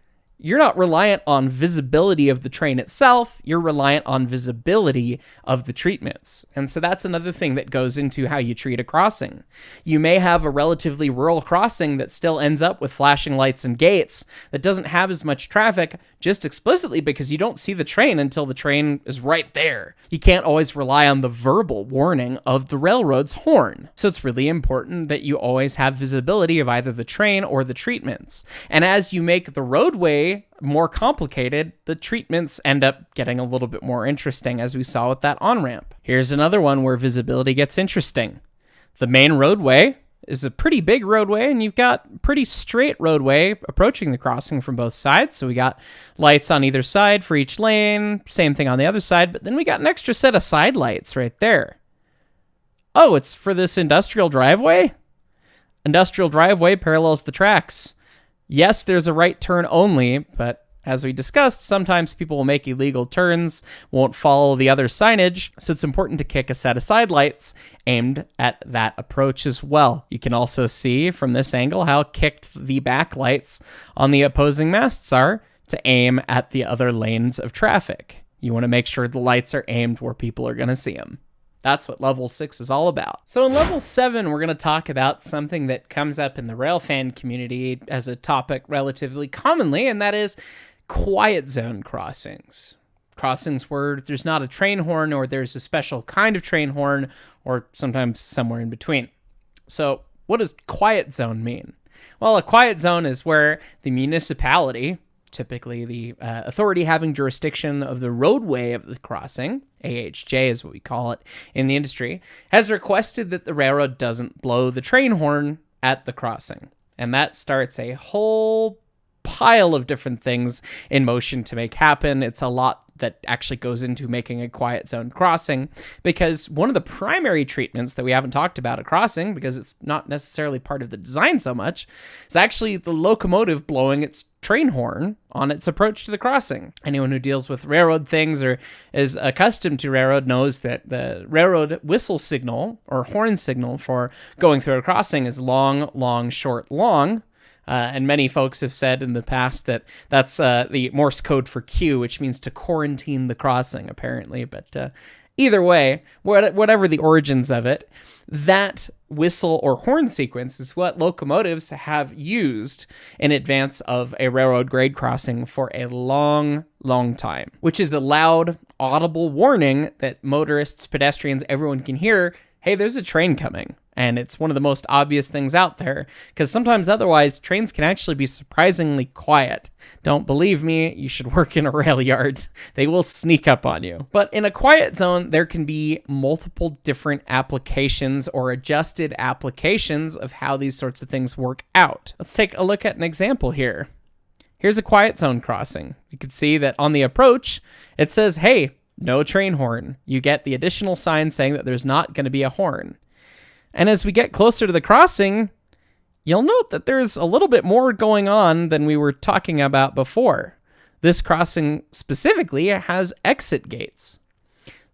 you're not reliant on visibility of the train itself, you're reliant on visibility of the treatments. And so that's another thing that goes into how you treat a crossing. You may have a relatively rural crossing that still ends up with flashing lights and gates that doesn't have as much traffic just explicitly because you don't see the train until the train is right there. You can't always rely on the verbal warning of the railroad's horn. So it's really important that you always have visibility of either the train or the treatments. And as you make the roadway more complicated, the treatments end up getting a little bit more interesting, as we saw with that on ramp. Here's another one where visibility gets interesting. The main roadway is a pretty big roadway, and you've got pretty straight roadway approaching the crossing from both sides. So we got lights on either side for each lane, same thing on the other side, but then we got an extra set of side lights right there. Oh, it's for this industrial driveway? Industrial driveway parallels the tracks. Yes, there's a right turn only, but as we discussed, sometimes people will make illegal turns, won't follow the other signage, so it's important to kick a set of side lights aimed at that approach as well. You can also see from this angle how kicked the back lights on the opposing masts are to aim at the other lanes of traffic. You want to make sure the lights are aimed where people are going to see them. That's what level six is all about. So in level seven, we're going to talk about something that comes up in the railfan community as a topic relatively commonly, and that is quiet zone crossings. Crossings where there's not a train horn or there's a special kind of train horn or sometimes somewhere in between. So what does quiet zone mean? Well, a quiet zone is where the municipality, typically the uh, authority having jurisdiction of the roadway of the crossing, AHJ is what we call it in the industry, has requested that the railroad doesn't blow the train horn at the crossing. And that starts a whole pile of different things in motion to make happen. It's a lot that actually goes into making a quiet zone crossing because one of the primary treatments that we haven't talked about at crossing because it's not necessarily part of the design so much is actually the locomotive blowing its train horn on its approach to the crossing. Anyone who deals with railroad things or is accustomed to railroad knows that the railroad whistle signal or horn signal for going through a crossing is long, long, short, long. Uh, and many folks have said in the past that that's uh, the Morse code for Q, which means to quarantine the crossing, apparently. But uh, either way, whatever the origins of it, that whistle or horn sequence is what locomotives have used in advance of a railroad grade crossing for a long, long time, which is a loud, audible warning that motorists, pedestrians, everyone can hear hey, there's a train coming and it's one of the most obvious things out there because sometimes otherwise trains can actually be surprisingly quiet. Don't believe me, you should [laughs] work in a rail yard. They will sneak up on you. But in a quiet zone, there can be multiple different applications or adjusted applications of how these sorts of things work out. Let's take a look at an example here. Here's a quiet zone crossing. You can see that on the approach, it says, hey, no train horn. You get the additional sign saying that there's not going to be a horn. And as we get closer to the crossing, you'll note that there's a little bit more going on than we were talking about before. This crossing specifically has exit gates.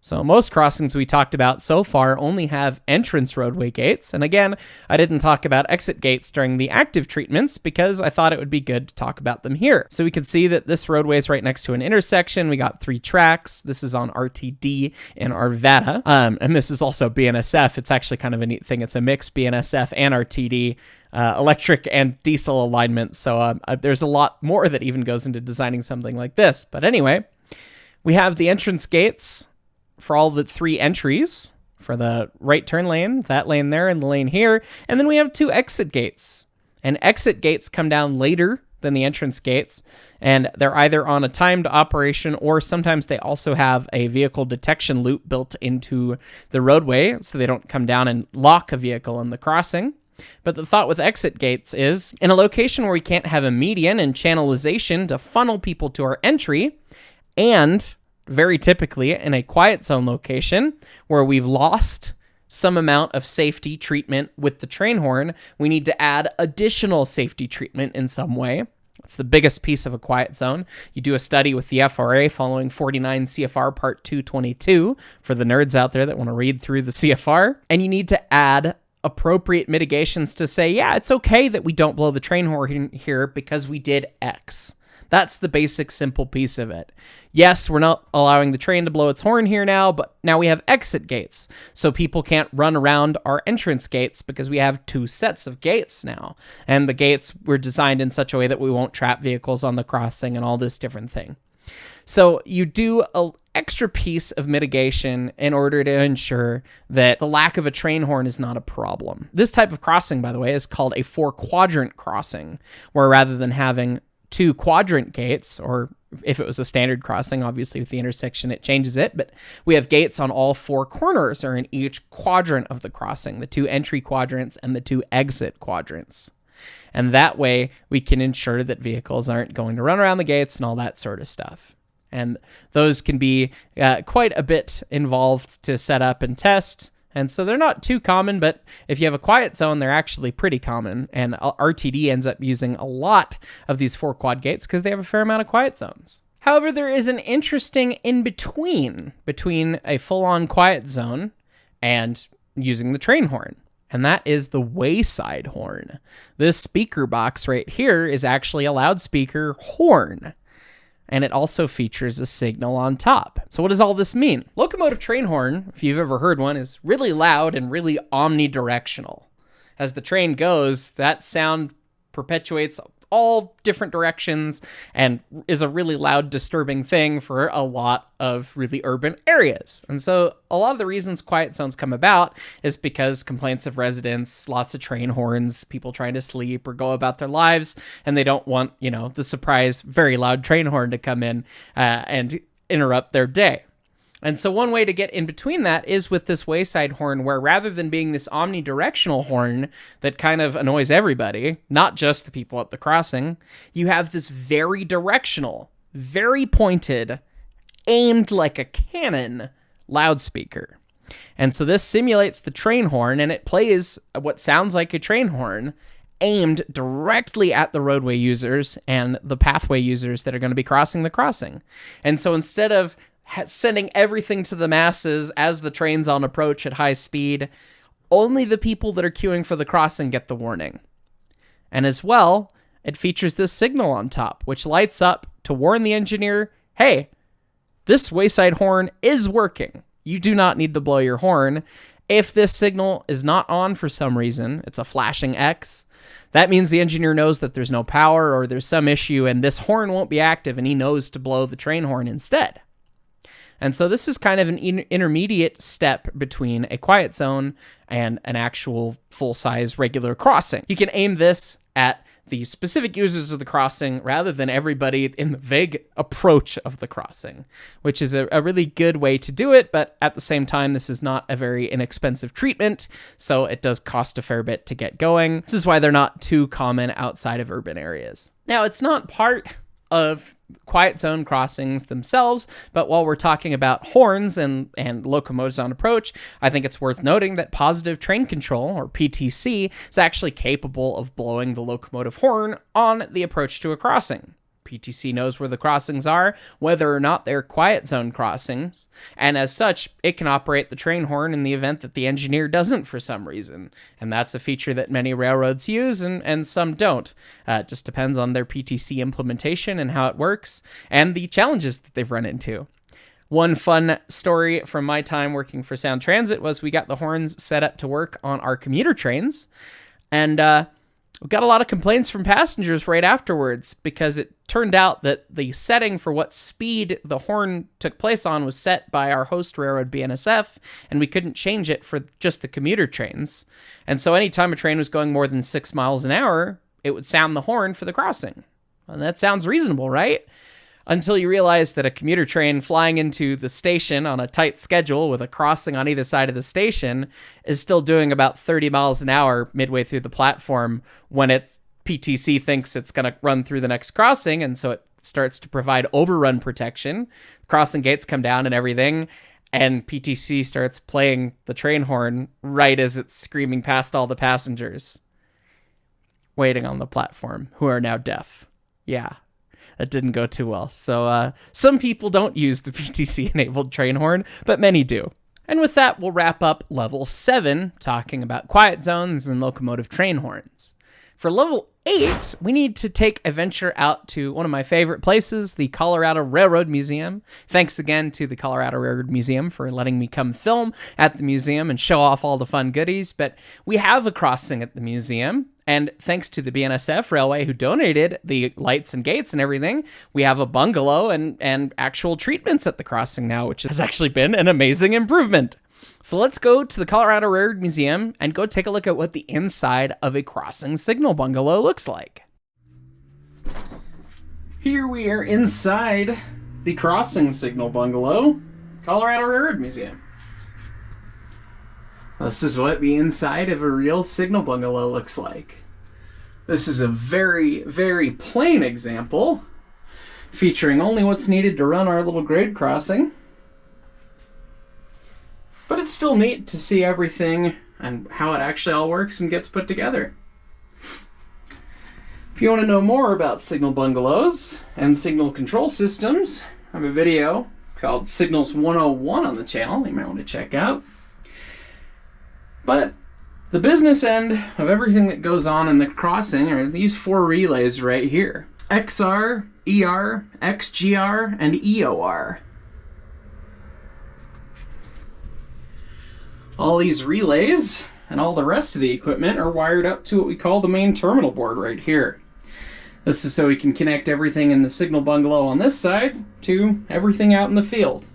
So most crossings we talked about so far only have entrance roadway gates. And again, I didn't talk about exit gates during the active treatments because I thought it would be good to talk about them here. So we can see that this roadway is right next to an intersection. We got three tracks. This is on RTD and Arvada. Um, and this is also BNSF. It's actually kind of a neat thing. It's a mix BNSF and RTD. Uh, electric and diesel alignment. So um, uh, there's a lot more that even goes into designing something like this. But anyway, we have the entrance gates for all the three entries for the right turn lane, that lane there, and the lane here. And then we have two exit gates. And exit gates come down later than the entrance gates, and they're either on a timed operation or sometimes they also have a vehicle detection loop built into the roadway so they don't come down and lock a vehicle in the crossing. But the thought with exit gates is in a location where we can't have a median and channelization to funnel people to our entry, and very typically in a quiet zone location where we've lost some amount of safety treatment with the train horn, we need to add additional safety treatment in some way. It's the biggest piece of a quiet zone. You do a study with the FRA following 49 CFR Part 222 for the nerds out there that want to read through the [laughs] CFR, and you need to add appropriate mitigations to say, yeah, it's okay that we don't blow the train horn here because we did X. That's the basic, simple piece of it. Yes, we're not allowing the train to blow its horn here now, but now we have exit gates. So people can't run around our entrance gates because we have two sets of gates now. And the gates were designed in such a way that we won't trap vehicles on the crossing and all this different thing. So you do a extra piece of mitigation in order to ensure that the lack of a train horn is not a problem. This type of crossing, by the way, is called a four quadrant crossing, where rather than having two quadrant gates, or if it was a standard crossing, obviously with the intersection it changes it, but we have gates on all four corners or in each quadrant of the crossing, the two entry quadrants and the two exit quadrants. And that way we can ensure that vehicles aren't going to run around the gates and all that sort of stuff. And those can be uh, quite a bit involved to set up and test. And so they're not too common, but if you have a quiet zone, they're actually pretty common. And uh, RTD ends up using a lot of these four quad gates because they have a fair amount of quiet zones. However, there is an interesting in between between a full on quiet zone and using the train horn. And that is the wayside horn. This speaker box right here is actually a loudspeaker horn and it also features a signal on top. So what does all this mean? Locomotive train horn, if you've ever heard one, is really loud and really omnidirectional. As the train goes, that sound perpetuates all different directions and is a really loud, disturbing thing for a lot of really urban areas. And so, a lot of the reasons quiet zones come about is because complaints of residents, lots of train horns, people trying to sleep or go about their lives, and they don't want, you know, the surprise, very loud train horn to come in uh, and interrupt their day. And so, one way to get in between that is with this wayside horn, where rather than being this omnidirectional horn that kind of annoys everybody, not just the people at the crossing, you have this very directional, very pointed, aimed like a cannon loudspeaker. And so this simulates the train horn and it plays what sounds like a train horn aimed directly at the roadway users and the pathway users that are going to be crossing the crossing. And so instead of sending everything to the masses as the train's on approach at high speed, only the people that are queuing for the crossing get the warning. And as well, it features this signal on top, which lights up to warn the engineer hey, this wayside horn is working. You do not need to blow your horn. If this signal is not on for some reason, it's a flashing X, that means the engineer knows that there's no power or there's some issue and this horn won't be active and he knows to blow the train horn instead. And so this is kind of an in- intermediate step between a quiet zone and an actual full size regular crossing. You can aim this at the specific users of the crossing rather than everybody in the vague approach of the crossing, which is a, a, really good way to do it. But at the same time, this is not a very inexpensive treatment, so it does cost a fair bit to get going. This is why they're not too common outside of urban areas. Now, it's not part of quiet zone crossings themselves. But while we're talking about horns and, and locomotives on approach, I think it's worth noting that positive train control, or PTC, is actually capable of blowing the locomotive horn on the approach to a crossing. PTC knows where the crossings are, whether or not they're quiet zone crossings, and as such, it can operate the train horn in the event that the engineer doesn't for some reason. And that's a feature that many railroads use and, and some don't. Uh, it just depends on their PTC implementation and how it works, and the challenges that they've run into. One fun story from my time working for Sound Transit was we got the horns set up to work on our commuter trains, and uh, we got a lot of complaints from passengers right afterwards because it turned out that the setting for what speed the horn took place on was set by our host railroad BNSF, and we couldn't change it for just the commuter trains. And so anytime a train was going more than six miles an hour, it would sound the horn for the crossing. And that sounds reasonable, right? Until you realize that a commuter train flying into the station on a tight schedule with a crossing on either side of the station is still doing about 30 miles an hour midway through the platform when its PTC thinks it's going to run through the next crossing. And so it starts to provide overrun protection. Crossing gates come down and everything. And PTC starts playing the train horn right as it's screaming past all the passengers waiting on the platform who are now deaf. Yeah, that didn't go too well. So uh, some people don't use the [laughs] PTC enabled train horn, but many do. And with that, we'll wrap up level 7, talking about quiet zones and locomotive train horns. For level 8, we need to take a venture out to one of my favorite places, the Colorado Railroad Museum. Thanks again to the Colorado Railroad Museum for letting me come film at the museum and show off all the fun goodies. But we have a crossing at the museum, and thanks to the BNSF Railway who donated the lights and gates and everything, we have a bungalow and, and actual treatments at the crossing now, which has actually been an amazing improvement. So let's go to the Colorado Railroad Museum and go take a look at what the inside of a crossing signal bungalow looks like. Here we are inside the crossing signal bungalow, Colorado Railroad Museum. This is what the inside of a real signal bungalow looks like. This is a very, very plain example featuring only what's needed to run our little grade crossing. But it's still neat to see everything and how it actually all works and gets put together. If you want to know more about signal bungalows and signal control systems, I have a video called Signals 101 on the channel you might want to check out. But the business end of everything that goes on in the crossing are these four relays right here. XR, ER, XGR, and EOR. All these relays and all the rest of the equipment are wired up to what we call the main terminal board right here. This is so we can connect everything in the signal bungalow on this side to everything out in the field.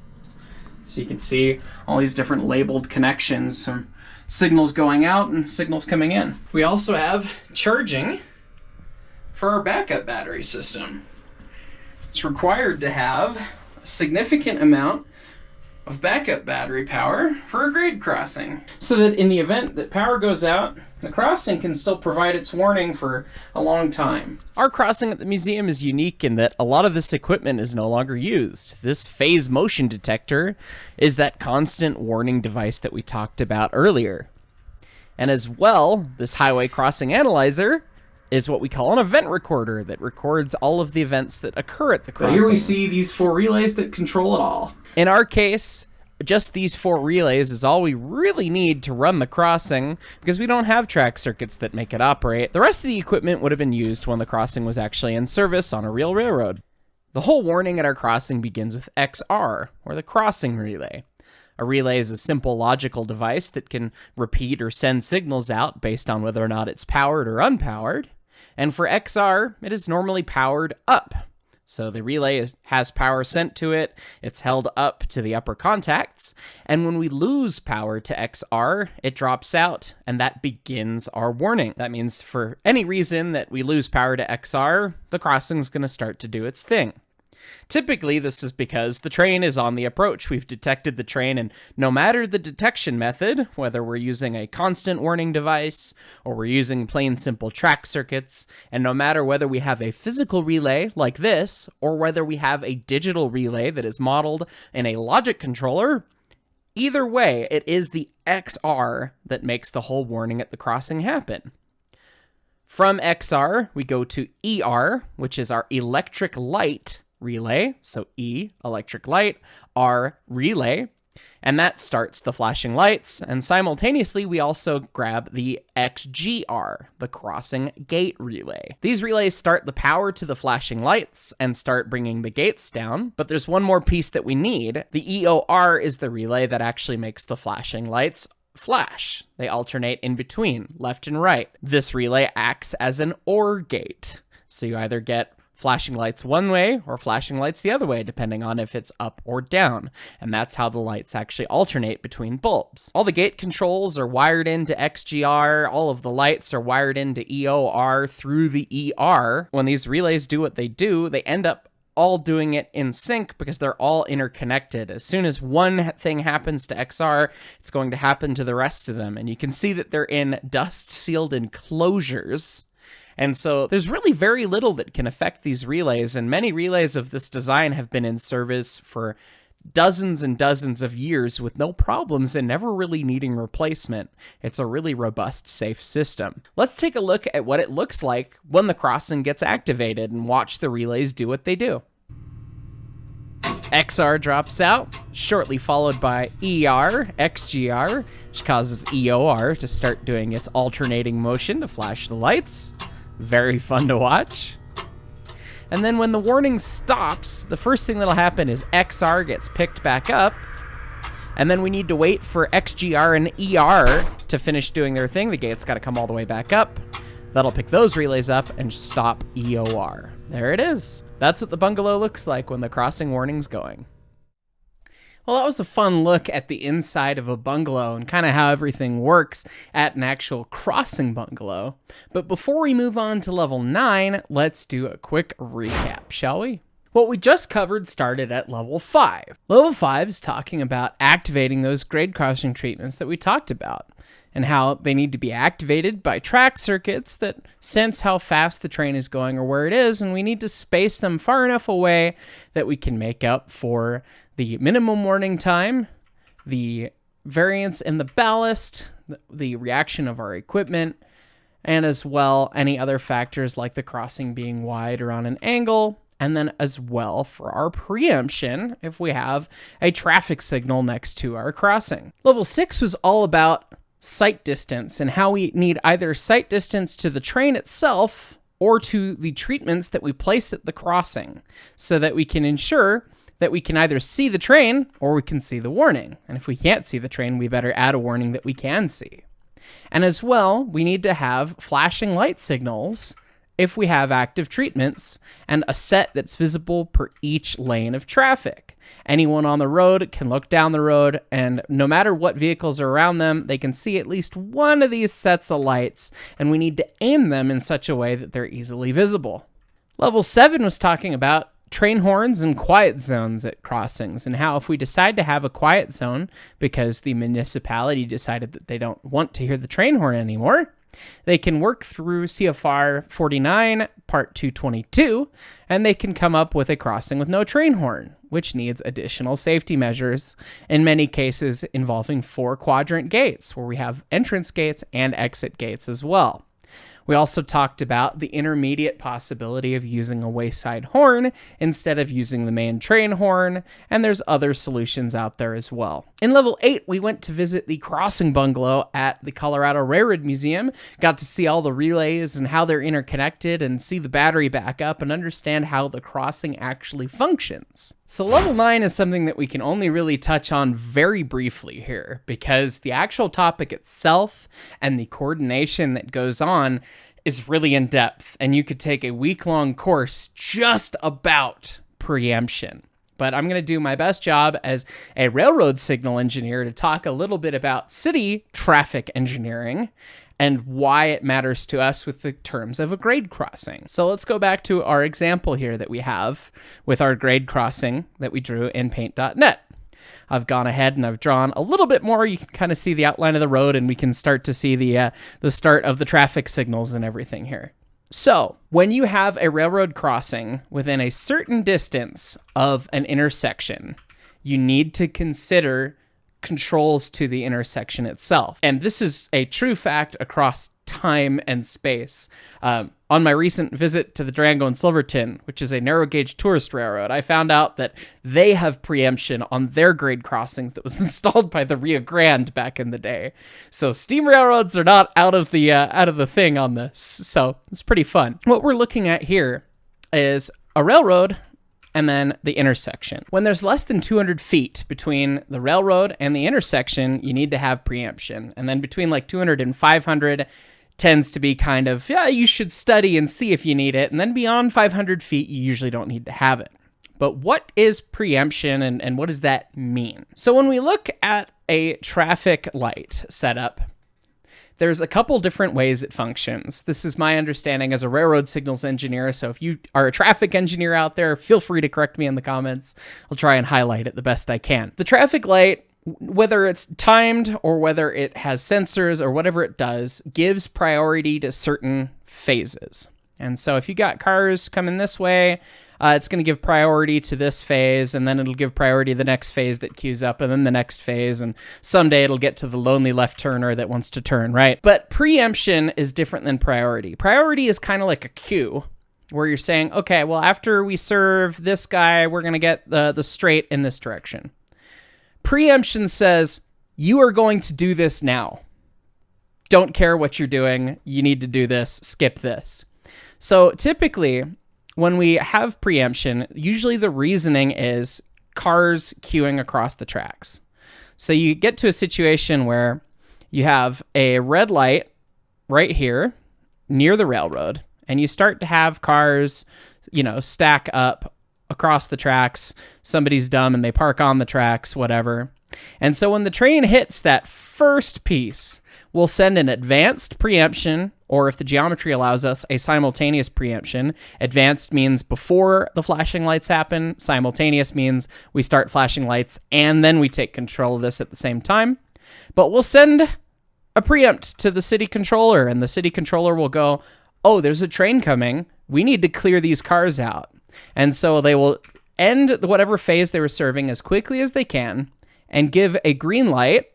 So you can see all these different labeled connections, some signals going out and signals coming in. We also have charging for our backup battery system. It's required to have a significant amount of backup battery power for a grade crossing. So that in the event that power goes out, the crossing can still provide its warning for a long time. Our crossing at the museum is unique in that a lot of this equipment is no longer used. This phase motion detector is that constant warning device that we talked about earlier. And as well, this highway crossing analyzer is what we call an event recorder that records all of the events that occur at the crossing. here we see these four relays that control it all. In our case, just these four relays is all we really need to run the crossing because we don't have track circuits that make it operate. The rest of the equipment would have been used when the crossing was actually in service on a real railroad. The whole warning at our crossing begins with XR, or the crossing relay. A relay is a simple logical device that can repeat or send signals out based on whether or not it's powered or unpowered. And for XR, it is normally powered up. So the relay has power sent to it, it's held up to the upper contacts, and when we lose power to XR, it drops out, and that begins our warning. That means for any reason that we lose power to XR, the crossing is going to start to do its thing. Typically, this is because the train is on the approach. We've detected the train, and no matter the detection method, whether we're using a constant warning device or we're using plain simple track circuits, and no matter whether we have a physical relay like this or whether we have a digital relay that is modeled in a logic controller, either way, it is the XR that makes the whole warning at the crossing happen. From XR, we go to ER, which is our electric light relay. So E, electric light, R, relay. And that starts the flashing lights. And simultaneously, we also grab the XGR, the crossing gate relay. These relays start the power to the flashing lights and start bringing the gates down. But there's one more piece that we need. The EOR is the relay that actually makes the flashing lights flash. They alternate in between, left and right. This relay acts as an OR gate. So you either get flashing lights one way or flashing lights the other way, depending on if it's up or down. And that's how the lights actually alternate between bulbs. All the gate controls are wired into XGR. All of the lights are wired into EOR through the ER. When these relays do what they do, they end up all doing it in sync because they're all interconnected. As soon as one thing happens to XR, it's going to happen to the rest of them. And you can see that they're in dust sealed enclosures and so there's really very little that can affect these relays, and many relays of this design have been in service for dozens and dozens of years with no problems and never really needing replacement. It's a really robust, safe system. Let's take a look at what it looks like when the crossing gets activated and watch the relays do what they do. XR drops out, shortly followed by ER, XGR, which causes EOR to start doing its alternating motion to flash the lights. Very fun to watch. And then when the warning stops, the first thing that'll happen is XR gets picked back up. And then we need to wait for XGR and ER to finish doing their thing. The gate's got to come all the way back up. That'll pick those relays up and stop EOR. There it is. That's what the bungalow looks like when the crossing warning's going. Well, that was a fun look at the inside of a bungalow and kind of how everything works at an actual crossing bungalow. But before we move on to level 9, let's do a quick recap, shall we? What we just covered started at level 5. Level 5 is talking about activating those grade crossing treatments that we talked about and how they need to be activated by track circuits that sense how fast the train is going or where it is, and we need to space them far enough away that we can make up for the minimum warning time, the variance in the ballast, the reaction of our equipment, and as well any other factors like the crossing being wide or on an angle, and then as well for our preemption if we have a traffic signal next to our crossing. Level 6 was all about sight distance and how we need either sight distance to the train itself or to the treatments that we place at the crossing so that we can ensure that we can either see the train or we can see the warning. And if we can't see the train, we better add a warning that we can see. And as well, we need to have flashing light signals if we have active treatments and a set that's visible per each lane of traffic. Anyone on the road can look down the road, and no matter what vehicles are around them, they can see at least one of these sets of lights, and we need to aim them in such a way that they're easily visible. Level 7 was talking about train horns and quiet zones at crossings, and how if we decide to have a quiet zone because the municipality decided that they don't want to hear the train horn anymore, they can work through CFR 49, Part 222, and they can come up with a crossing with no train horn, which needs additional safety measures, in many cases involving four quadrant gates, where we have entrance gates and exit gates as well. We also talked about the intermediate possibility of using a wayside horn instead of using the main train horn, and there's other solutions out there as well. In level 8, we went to visit the crossing bungalow at the Colorado Railroad Museum, got to see all the relays and how they're interconnected, and see the battery backup and understand how the crossing actually functions. So, level 9 is something that we can only really touch on very briefly here because the actual topic itself and the coordination that goes on is really in depth, and you could take a week long course just about preemption. But I'm going to do my best job as a railroad signal engineer to talk a little bit about city traffic engineering and why it matters to us with the terms of a grade crossing. So let's go back to our example here that we have with our grade crossing that we drew in paint.net. I've gone ahead and I've drawn a little bit more. You can kind of see the outline of the road and we can start to see the uh, the start of the traffic signals and everything here. So, when you have a railroad crossing within a certain distance of an intersection, you need to consider controls to the intersection itself. And this is a true fact across time and space. Um, on my recent visit to the Durango and Silverton, which is a narrow gauge tourist railroad, I found out that they have preemption on their grade crossings that was [laughs] installed by the Rio Grande back in the day. So steam railroads are not out of the uh, out of the thing on this. So it's pretty fun. What we're looking at here is a railroad and then the intersection. When there's less than 200 feet between the railroad and the intersection, you need to have preemption. And then between like 200 and 500 tends to be kind of, yeah, you should study and see if you need it. And then beyond 500 feet, you usually don't need to have it. But what is preemption and, and what does that mean? So when we look at a traffic light setup, there's a couple different ways it functions. This is my understanding as a railroad signals engineer. So if you are a traffic engineer out there, feel free to correct me in the comments. I'll try and highlight it the best I can. The traffic light whether it's timed or whether it has sensors or whatever it does, gives priority to certain phases. And so if you got cars coming this way, uh, it's going to give priority to this phase, and then it'll give priority to the next phase that queues up, and then the next phase, and someday it'll get to the lonely left turner that wants to turn, right? But preemption is different than priority. Priority is kind of like a queue, where you're saying, okay, well, after we serve this guy, we're going to get the, the straight in this direction. Preemption says, you are going to do this now. Don't care what you're doing. You need to do this. Skip this. So typically, when we have preemption, usually the reasoning is cars queuing across the tracks. So you get to a situation where you have a red light right here near the railroad, and you start to have cars, you know, stack up across the tracks. Somebody's dumb and they park on the tracks, whatever. And so when the train hits that first piece, we'll send an advanced preemption or if the geometry allows us, a simultaneous preemption. Advanced means before the flashing lights happen, simultaneous means we start flashing lights and then we take control of this at the same time. But we'll send a preempt to the city controller, and the city controller will go, Oh, there's a train coming. We need to clear these cars out. And so they will end whatever phase they were serving as quickly as they can and give a green light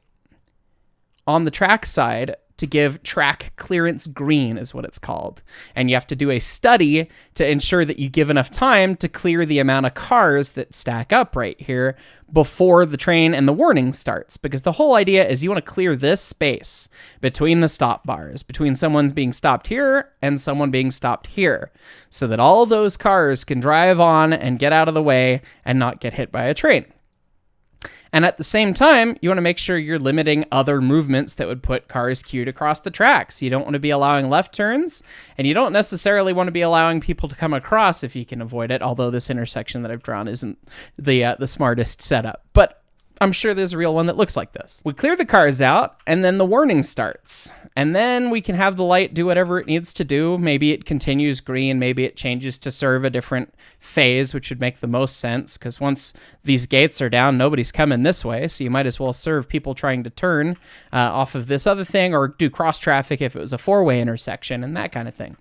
on the track side to give track clearance green, is what it's called. And you have to do a study to ensure that you give enough time to clear the amount of cars that stack up right here before the train and the warning starts. Because the whole idea is you want to clear this space between the stop bars, between someone's being stopped here and someone being stopped here, so that all those cars can drive on and get out of the way and not get hit by a train. And at the same time, you want to make sure you're limiting other movements that would put cars queued across the tracks. You don't want to be allowing left turns, and you don't necessarily want to be allowing people to come across if you can avoid it. Although this intersection that I've drawn isn't the uh, the smartest setup, but I'm sure there's a real one that looks like this. We clear the cars out, and then the warning starts. And then we can have the light do whatever it needs to do. Maybe it continues green, maybe it changes to serve a different phase, which would make the most sense because once these gates are down, nobody's coming this way. So you might as well serve people trying to turn uh, off of this other thing or do cross traffic if it was a four way intersection and that kind of thing.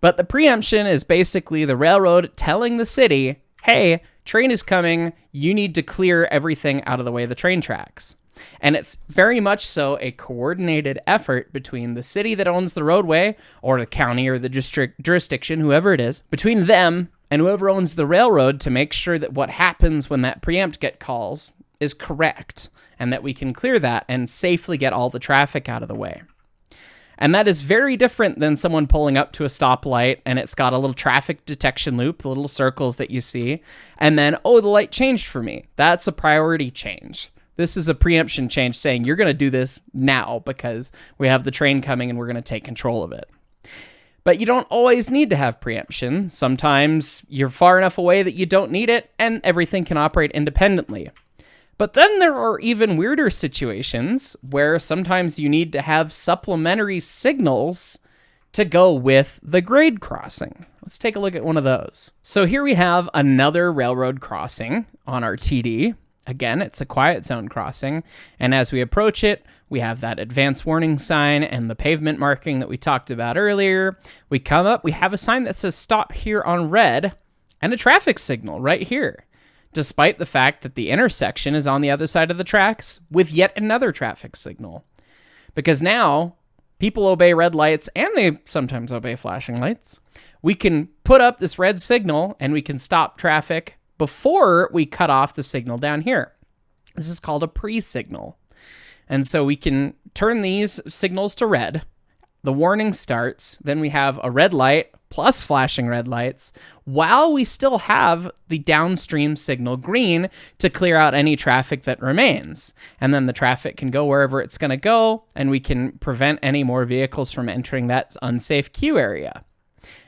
But the preemption is basically the railroad telling the city, hey, train is coming. You need to clear everything out of the way of the train tracks. And it's very much so a coordinated effort between the city that owns the roadway, or the county or the district jurisdiction, whoever it is, between them and whoever owns the railroad to make sure that what happens when that preempt get calls is correct and that we can clear that and safely get all the traffic out of the way. And that is very different than someone pulling up to a stoplight and it's got a little traffic detection loop, the little circles that you see, and then, oh, the light changed for me. That's a priority change. This is a preemption change saying you're going to do this now because we have the train coming and we're going to take control of it. But you don't always need to have preemption. Sometimes you're far enough away that you don't need it and everything can operate independently. But then there are even weirder situations where sometimes you need to have supplementary signals to go with the grade crossing. Let's take a look at one of those. So here we have another railroad crossing on our TD. Again, it's a quiet zone crossing, and as we approach it, we have that advance warning sign and the pavement marking that we talked about earlier. We come up, we have a sign that says stop here on red, and a traffic signal right here, despite the fact that the intersection is on the other side of the tracks with yet another traffic signal. Because now people obey red lights and they sometimes obey flashing lights. We can put up this red signal and we can stop traffic before we cut off the signal down here. This is called a pre-signal. And so we can turn these signals to red. The warning starts, then we have a red light plus flashing red lights while we still have the downstream signal green to clear out any traffic that remains. And then the traffic can go wherever it's going to go and we can prevent any more vehicles from entering that unsafe queue area.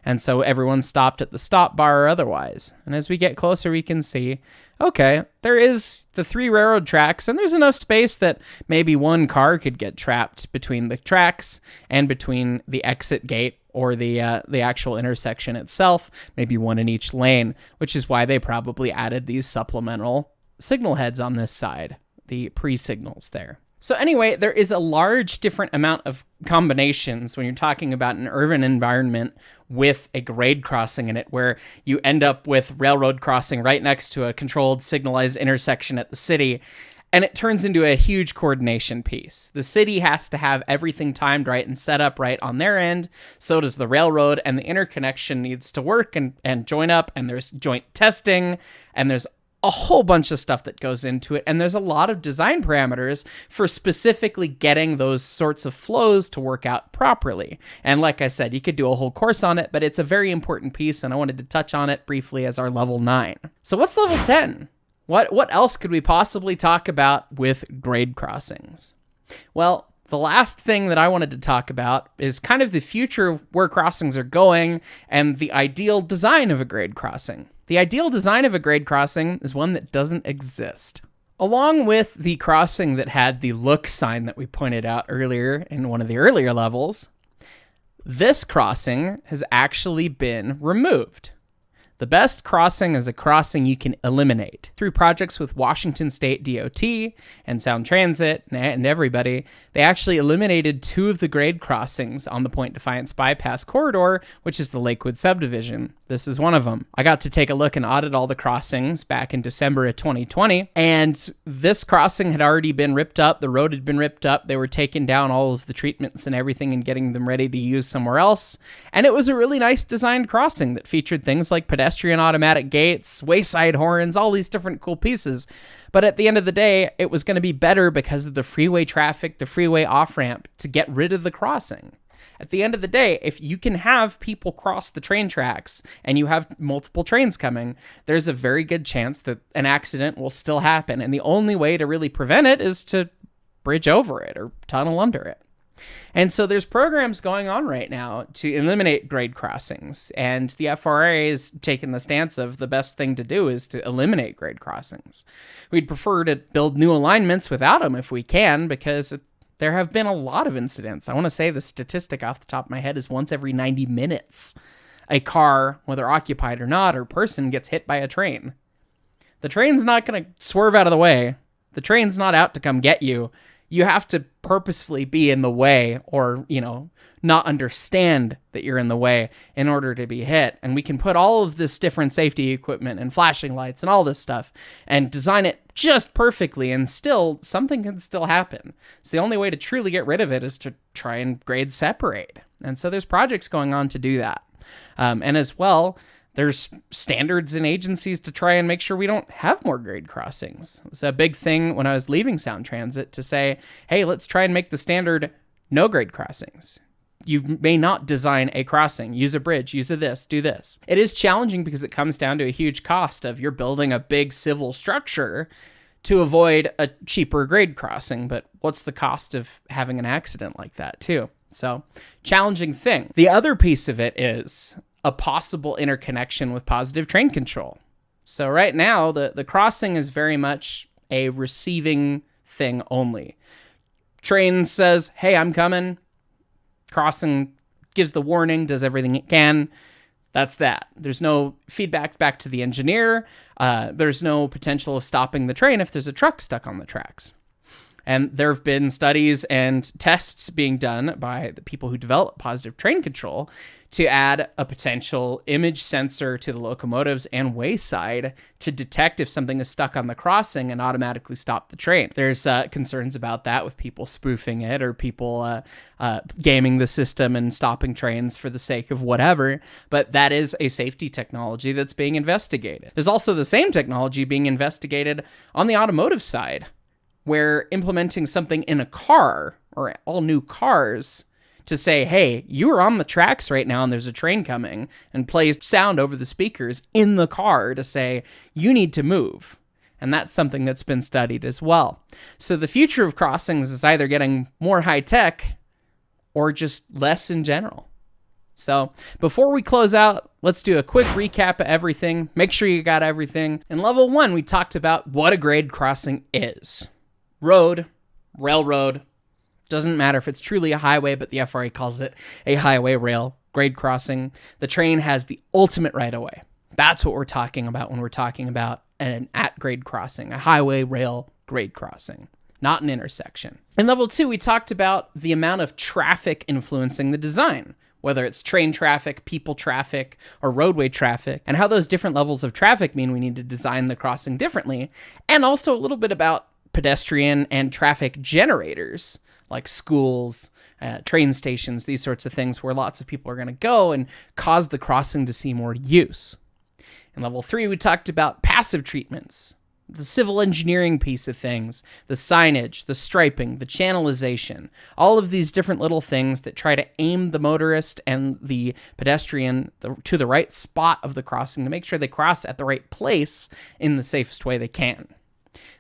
And so everyone stopped at the stop bar or otherwise. And as we get closer, we can see okay, there is the three railroad tracks, and there's enough space that maybe one car could get trapped between the tracks and between the exit gate or the uh, the actual intersection itself, maybe one in each lane, which is why they probably added these supplemental signal heads on this side, the pre-signals there. So anyway, there is a large different amount of combinations when you're talking about an urban environment with a grade crossing in it where you end up with railroad crossing right next to a controlled signalized intersection at the city and it turns into a huge coordination piece. The city has to have everything timed right and set up right on their end. So does the railroad, and the interconnection needs to work and, and join up. And there's joint testing, and there's a whole bunch of stuff that goes into it. And there's a lot of design parameters for specifically getting those sorts of flows to work out properly. And like I said, you could do a whole course on it, but it's a very important piece. And I wanted to touch on it briefly as our level nine. So, what's level 10? What, what else could we possibly talk about with grade crossings? Well, the last thing that I wanted to talk about is kind of the future of where crossings are going and the ideal design of a grade crossing. The ideal design of a grade crossing is one that doesn't exist. Along with the crossing that had the look sign that we pointed out earlier in one of the earlier levels, this crossing has actually been removed. The best crossing is a crossing you can eliminate. Through projects with Washington State DOT and Sound Transit and everybody, they actually eliminated two of the grade crossings on the Point Defiance bypass corridor, which is the Lakewood subdivision. This is one of them. I got to take a look and audit all the crossings back in December of 2020, and this crossing had already been ripped up. The road had been ripped up. They were taking down all of the treatments and everything and getting them ready to use somewhere else. And it was a really nice designed crossing that featured things like pedestrian automatic gates, wayside horns, all these different cool pieces. But at the end of the day, it was going to be better because of the freeway traffic, the freeway off ramp to get rid of the crossing. At the end of the day, if you can have people cross the train tracks and you have multiple trains coming, there's a very good chance that an accident will still happen. And the only way to really prevent it is to bridge over it or tunnel under it. And so there's programs going on right now to eliminate grade crossings. And the FRA is taking the stance of the best thing to do is to eliminate grade crossings. We'd prefer to build new alignments without them if we can, because There have been a lot of incidents. I want to say the statistic off the top of my head is once every 90 minutes, a car, whether occupied or not, or person gets hit by a train. The train's not going to swerve out of the way. The train's not out to come get you. You have to purposefully be in the way or, you know, not understand that you're in the way in order to be hit. And we can put all of this different safety equipment and flashing lights and all this stuff and design it just perfectly and still something can still happen. So the only way to truly get rid of it is to try and grade separate. And so there's projects going on to do that. Um, and as well, there's standards and agencies to try and make sure we don't have more grade crossings. It's a big thing when I was leaving Sound Transit to say, hey, let's try and make the standard no grade crossings you may not design a crossing, use a bridge, use a this, do this. It is challenging because it comes down to a huge cost of you're building a big civil structure to avoid a cheaper grade crossing, but what's the cost of having an accident like that too? So, challenging thing. The other piece of it is a possible interconnection with positive train control. So right now the the crossing is very much a receiving thing only. Train says, "Hey, I'm coming crossing gives the warning, does everything it can. That's that. There's no feedback back to the engineer. Uh, there's no potential of stopping the train if there's a truck stuck on the tracks. And there have been studies and tests being done by the people who develop positive train control to add a potential image sensor to the locomotives and wayside to detect if something is stuck on the crossing and automatically stop the train. There's uh, concerns about that with people spoofing it or people uh, uh, gaming the system and stopping trains for the sake of whatever, but that is a safety technology that's being investigated. There's also the same technology being investigated on the automotive side, where implementing something in a car or all new cars to say, hey, you are on the tracks right now and there's a train coming, and plays sound over the speakers in the car to say, you need to move. And that's something that's been studied as well. So the future of crossings is either getting more high tech or just less in general. So before we close out, let's do a quick recap of everything. Make sure you got everything. In level one, we talked about what a grade crossing is road, railroad, doesn't matter if it's truly a highway, but the FRA calls it a highway rail grade crossing. The train has the ultimate right of way. That's what we're talking about when we're talking about an at grade crossing, a highway rail grade crossing, not an intersection. In level two, we talked about the amount of traffic influencing the design whether it's train traffic, people traffic, or roadway traffic, and how those different levels of traffic mean we need to design the crossing differently, and also a little bit about pedestrian and traffic generators like schools, uh, train stations, these sorts of things where lots of people are going to go and cause the crossing to see more use. In level three, we talked about passive treatments, the civil engineering piece of things, the signage, the striping, the channelization, all of these different little things that try to aim the motorist and the pedestrian to the right spot of the crossing to make sure they cross at the right place in the safest way they can.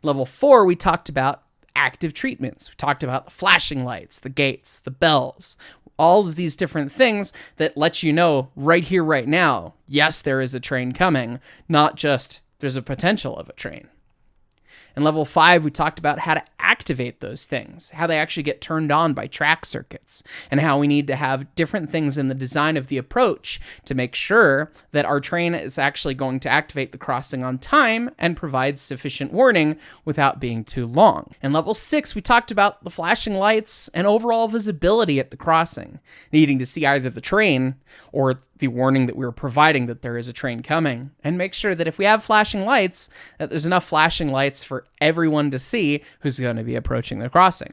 Level four, we talked about active treatments. We talked about the flashing lights, the gates, the bells, all of these different things that let you know right here, right now, yes, there is a train coming, not just there's a potential of a train. In level five, we talked about how to activate those things, how they actually get turned on by track circuits, and how we need to have different things in the design of the approach to make sure that our train is actually going to activate the crossing on time and provide sufficient warning without being too long. In level six, we talked about the flashing lights and overall visibility at the crossing, needing to see either the train or the warning that we were providing that there is a train coming and make sure that if we have flashing lights that there's enough flashing lights for everyone to see who's going to be approaching the crossing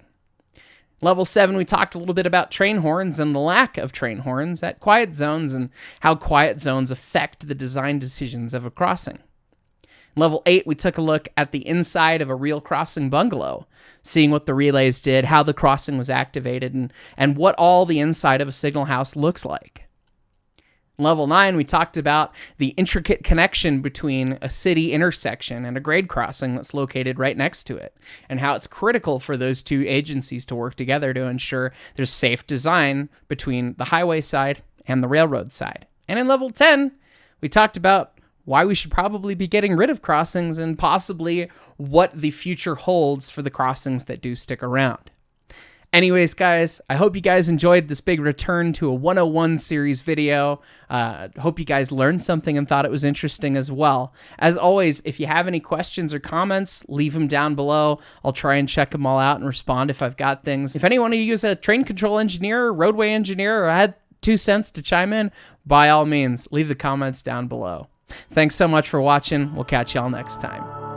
level 7 we talked a little bit about train horns and the lack of train horns at quiet zones and how quiet zones affect the design decisions of a crossing Level 8, we took a look at the inside of a real crossing bungalow, seeing what the relays did, how the crossing was activated, and, and what all the inside of a signal house looks like. Level 9, we talked about the intricate connection between a city intersection and a grade crossing that's located right next to it, and how it's critical for those two agencies to work together to ensure there's safe design between the highway side and the railroad side. And in level 10, we talked about why we should probably be getting rid of crossings and possibly what the future holds for the crossings that do stick around. Anyways, guys, I hope you guys enjoyed this big return to a 101 series video. Uh, hope you guys learned something and thought it was interesting as well. As always, if you have any questions or comments, leave them down below. I'll try and check them all out and respond if I've got things. If anyone of you is a train control engineer, roadway engineer, or had two cents to chime in, by all means, leave the comments down below. Thanks so much for watching. We'll catch y'all next time.